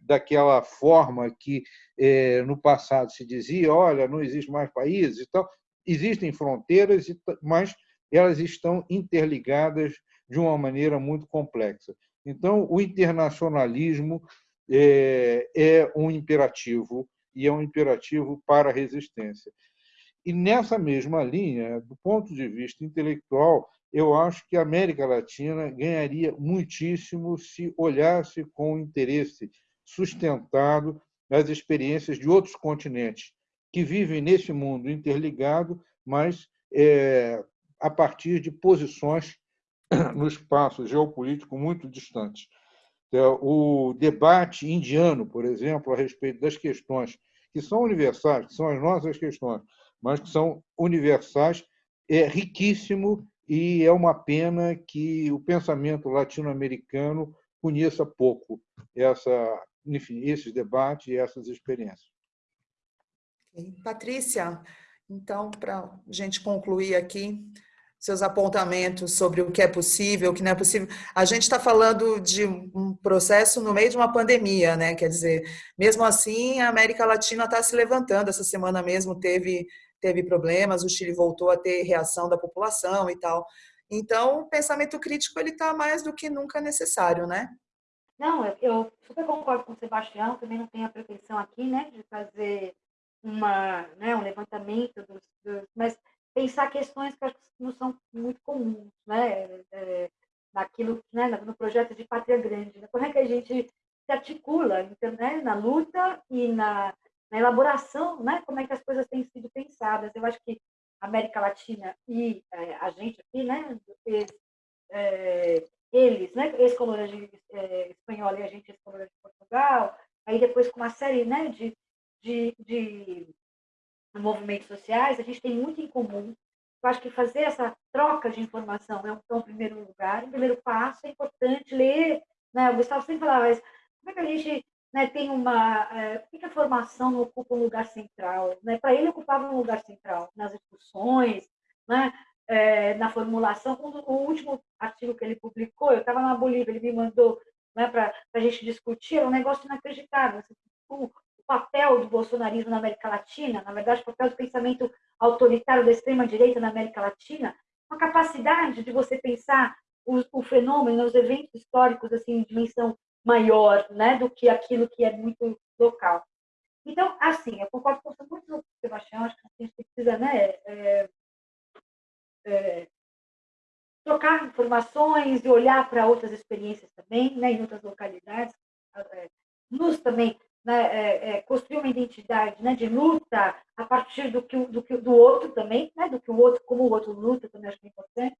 daquela forma que é, no passado se dizia, olha, não existe mais países e tal. Existem fronteiras, mas elas estão interligadas de uma maneira muito complexa. Então, o internacionalismo é, é um imperativo e é um imperativo para a resistência. E nessa mesma linha, do ponto de vista intelectual, eu acho que a América Latina ganharia muitíssimo se olhasse com interesse sustentado as experiências de outros continentes que vivem nesse mundo interligado, mas é, a partir de posições no espaço geopolítico muito distantes. É, o debate indiano, por exemplo, a respeito das questões que são universais, que são as nossas questões, mas que são universais, é riquíssimo e é uma pena que o pensamento latino-americano conheça pouco essa, enfim, esses debates e essas experiências. Patrícia, então, para a gente concluir aqui, seus apontamentos sobre o que é possível, o que não é possível. A gente está falando de um processo no meio de uma pandemia, né? Quer dizer, mesmo assim, a América Latina está se levantando. Essa semana mesmo teve, teve problemas, o Chile voltou a ter reação da população e tal. Então, o pensamento crítico ele está mais do que nunca necessário, né? Não, eu super concordo com o Sebastião, também não tenho a pretensão aqui, né, de fazer uma, né, um levantamento dos, dos mas pensar questões que não são muito comuns, né? É, naquilo, né? no projeto de Pátria Grande. Né? Como é que a gente se articula então, né? na luta e na, na, elaboração, né? como é que as coisas têm sido pensadas. Eu acho que a América Latina e é, a gente aqui, né? Eles, é, eles né? ex-colônia é, espanhola e a gente ex-colônia de Portugal, aí depois com uma série né? de, de, de movimentos sociais, a gente tem muito em comum. Eu acho que fazer essa troca de informação é um, é primeiro lugar, um primeiro passo, é importante ler. Né? O Gustavo sempre falava, mas como é que a gente né, tem uma... É, por que a formação não ocupa um lugar central? Né? Para ele, ocupava um lugar central nas discussões, né? É, na formulação. O, o, último artigo que ele publicou, eu estava na Bolívia, ele me mandou né, para a gente discutir, era um negócio inacreditável. Assim, o, papel do bolsonarismo na América Latina, na verdade, o papel do pensamento autoritário da extrema-direita na América Latina, uma capacidade de você pensar o, o, fenômeno, os eventos históricos assim, em dimensão maior né, do que aquilo que é muito local. Então, assim, eu concordo com muito com Sebastião, acho que a gente precisa né, é, é, trocar informações e olhar para outras experiências também, né, em outras localidades, é, nos também né, é, é, construir uma identidade né, de luta a partir do que do, que, do outro também, né, do que o outro, como o outro luta, também acho que é importante.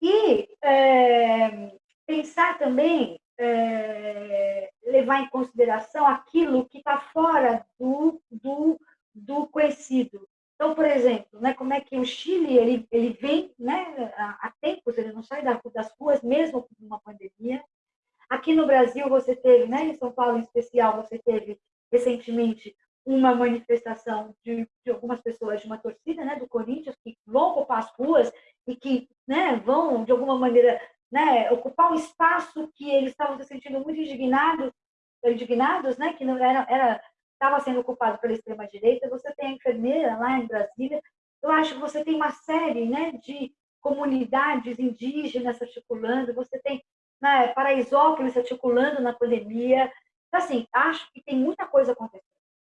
E é, pensar também, é, levar em consideração aquilo que está fora do, do, do conhecido. Então, por exemplo, né, como é que o Chile ele, ele vem né, há tempos, ele não sai das ruas mesmo com uma pandemia, Aqui no Brasil, você teve, né, em São Paulo em especial, você teve recentemente uma manifestação de, de algumas pessoas de uma torcida né, do Corinthians que vão ocupar as ruas e que né, vão, de alguma maneira, né, ocupar um espaço que eles estavam se sentindo muito indignados, indignados né, que não era, era estava sendo ocupado pela extrema-direita, você tem a enfermeira lá em Brasília, eu acho que você tem uma série né, de comunidades indígenas articulando, você tem né, Paraisópolis articulando na pandemia. Então, assim, acho que tem muita coisa acontecendo.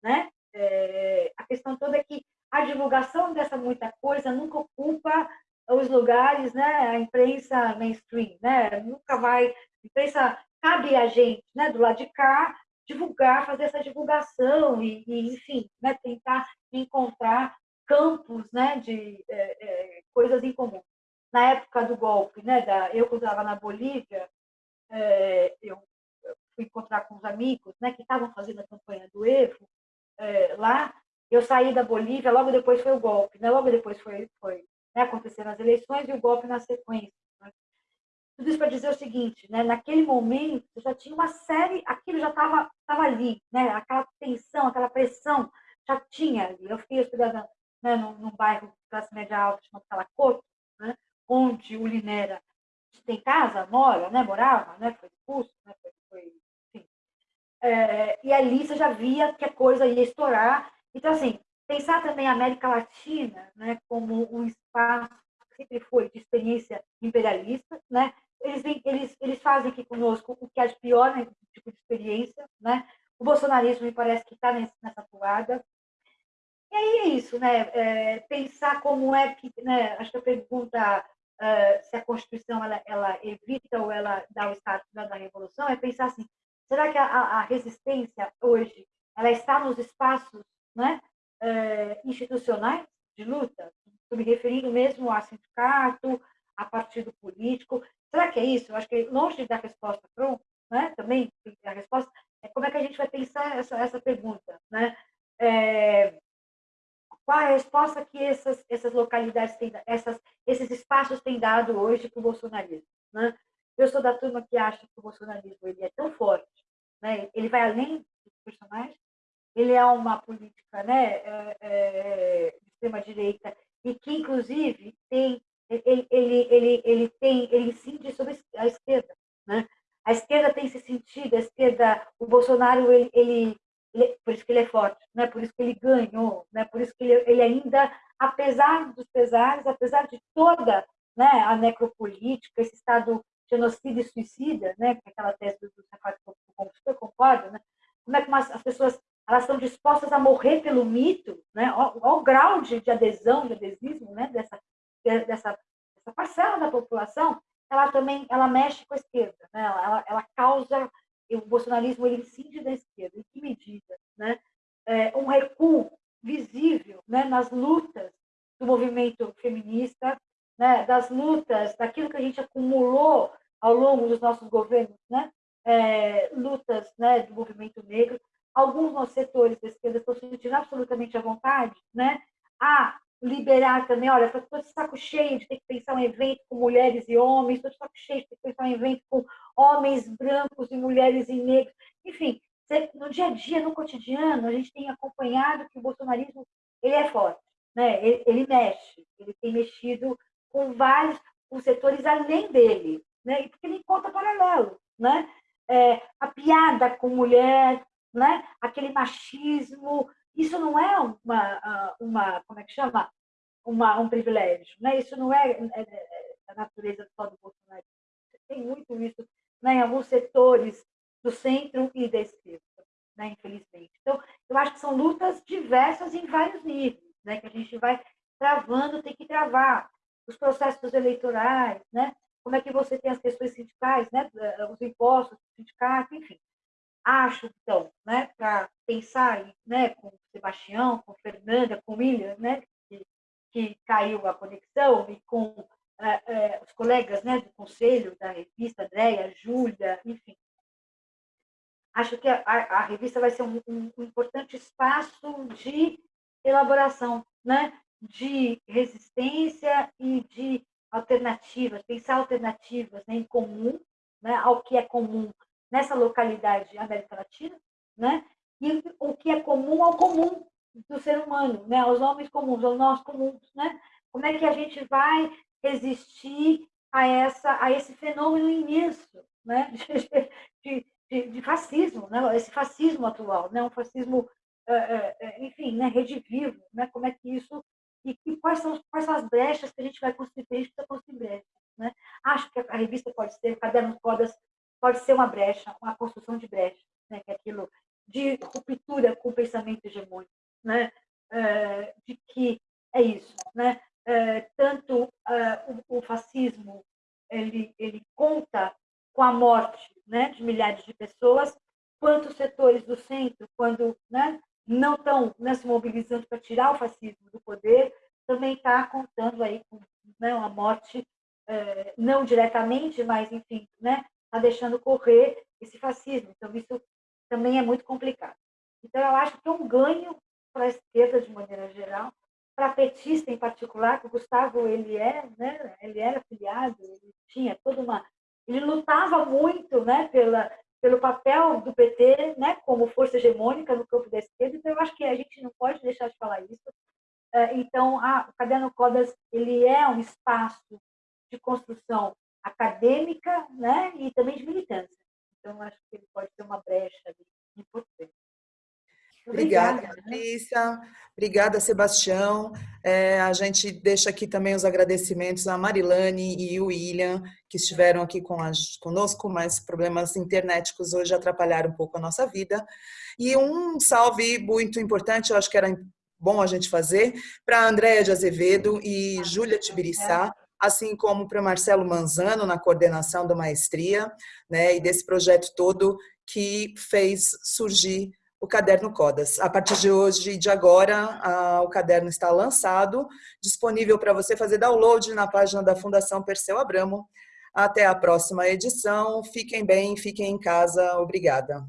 Né? É, a questão toda é que a divulgação dessa muita coisa nunca ocupa os lugares, né, a imprensa mainstream, né, nunca vai, a imprensa, cabe a gente, né, do lado de cá, divulgar, fazer essa divulgação e, e enfim, né, tentar encontrar campos, né, de é, é, coisas em comum. Na época do golpe, né, da, eu quando estava na Bolívia, é, eu fui encontrar com os amigos, né, que estavam fazendo a campanha do Evo é, lá, eu saí da Bolívia, logo depois foi o golpe, né, logo depois foi, foi né, aconteceram as eleições e o golpe na sequência. Né? Tudo isso para dizer o seguinte, né, naquele momento já tinha uma série, aquilo já estava tava ali, né, aquela tensão, aquela pressão já tinha ali. Eu fiquei hospedada né, num, num bairro de classe média alta chamado Calacoto, né, onde o Linera tem casa, mora, né, morava, né, foi expulso, né, foi, foi enfim. É, e ali você já via que a coisa ia estourar. Então, assim, pensar também a América Latina né, como um espaço que sempre foi de experiência imperialista, né? Eles, eles, eles fazem aqui conosco o que é de pior né, tipo de experiência, né? O bolsonarismo me parece que está nessa toada. E aí é isso, né? É, pensar como é que, né? Acho que a pergunta uh, se a Constituição ela, ela evita ou ela dá o status da revolução é pensar assim: será que a, a resistência hoje ela está nos espaços, né? Eh, institucionais de luta? Estou me referindo mesmo a sindicato, a partido político. Será que é isso? Eu acho que longe da resposta pronta, né? também a resposta é como é que a gente vai pensar essa, essa pergunta. Né? É, qual a resposta que essas, essas localidades têm, essas, esses espaços têm dado hoje para o bolsonarismo? Né? Eu sou da turma que acha que o bolsonarismo ele é tão forte, né? ele vai além dos personagens, ele é uma política né, é, é, de extrema-direita e que, inclusive, tem, ele, ele, ele, ele, tem, ele incide sobre a esquerda. Né? A esquerda tem esse sentido, a esquerda, o Bolsonaro, ele, ele, ele, por isso que ele é forte, né? por isso que ele ganhou, né? por isso que ele, ele ainda, apesar dos pesares, apesar de toda né, a necropolítica, esse estado genocida e suicida, né, é aquela tese do Safado que eu concordo, né? como é que as pessoas elas estão dispostas a morrer pelo mito, né? Olha o grau de, de, adesão, de adesismo, né? Dessa, dessa, dessa parcela da população, ela também ela mexe com a esquerda, né? Ela, ela causa o bolsonarismo ele incide da esquerda. Em que medida, né? É, um recuo visível, né? Nas lutas do movimento feminista, né? Das lutas, daquilo que a gente acumulou ao longo dos nossos governos, né? É, lutas, né? Do movimento negro alguns setores da esquerda estão se sentindo absolutamente à vontade, né? a liberar também, olha, estou de saco cheio de ter que pensar um evento com mulheres e homens, estou de saco cheio de ter que pensar um evento com homens brancos e mulheres e negros. Enfim, no dia a dia, no cotidiano, a gente tem acompanhado que o bolsonarismo ele é forte, né? ele, ele mexe, ele tem mexido com vários com setores além dele, né? porque ele encontra paralelo. Né? É, a piada com mulher, né? aquele machismo. Isso não é uma, ah, uma como é que chama? Uma, um privilégio. Né? Isso não é, é, é a natureza só do Bolsonaro. Tem muito isso né? em alguns setores do centro e da esquerda, né? infelizmente. Então, eu acho que são lutas diversas em vários níveis, né? que a gente vai travando, tem que travar. Os processos eleitorais, né? como é que você tem as questões sindicais, né? os impostos, sindicatos, enfim. Acho, então, né, para pensar né, com o Sebastião, com Fernanda, com William, né, que, que caiu a conexão, e com é, é, os colegas né, do conselho da revista, Andréia, Júlia, enfim. Acho que a, a, revista vai ser um, um, um importante espaço de elaboração, né, de resistência e de alternativas, pensar alternativas né, em comum, né, ao que é comum nessa localidade América Latina, né? E o que é comum ao comum do ser humano, né? Aos homens comuns, aos nós comuns, né? Como é que a gente vai resistir a, essa, a esse fenômeno imenso né? de, de, de fascismo, né? esse fascismo atual, né? um fascismo, é, é, é, enfim, né? redivivo, né? como é que isso... E, e quais, são, quais são as brechas que a gente vai construir, a gente precisa brechas. Né? Acho que a revista pode ser, o Caderno Codas pode ser uma brecha, uma construção de brecha, né? que é aquilo de ruptura com o pensamento hegemônico, né? de que é isso, né? tanto o fascismo ele, ele conta com a morte né, de milhares de pessoas, quantos setores do centro, quando né, não estão né, se mobilizando para tirar o fascismo do poder, também está contando aí com né, uma morte, não diretamente, mas, enfim, né, está deixando correr esse fascismo. Então, isso também é muito complicado. Então, eu acho que é um ganho para a esquerda, de maneira geral, para a petista em particular, que o Gustavo ele é, né, ele era filiado, ele tinha toda uma ele lutava muito né, pela, pelo papel do PT né, como força hegemônica no campo da esquerda, então eu acho que a gente não pode deixar de falar isso. É, então, a, o Caderno Codas ele é um espaço de construção acadêmica né, e também de militância. Então, acho que ele pode ser uma brecha importante. Obrigada, Obrigada Alicia. Obrigada, Sebastião. É, a gente deixa aqui também os agradecimentos a Marilane e o William, que estiveram aqui com a, conosco, mas problemas internéticos hoje atrapalharam um pouco a nossa vida. E um salve muito importante, eu acho que era bom a gente fazer, para Andréia de Azevedo e Júlia Tibiriçá, assim como para Marcelo Manzano, na coordenação da maestria, né, e desse projeto todo que fez surgir o Caderno Codas. A partir de hoje e de agora, a, o caderno está lançado, disponível para você fazer download na página da Fundação Perseu Abramo. Até a próxima edição. Fiquem bem, fiquem em casa. Obrigada.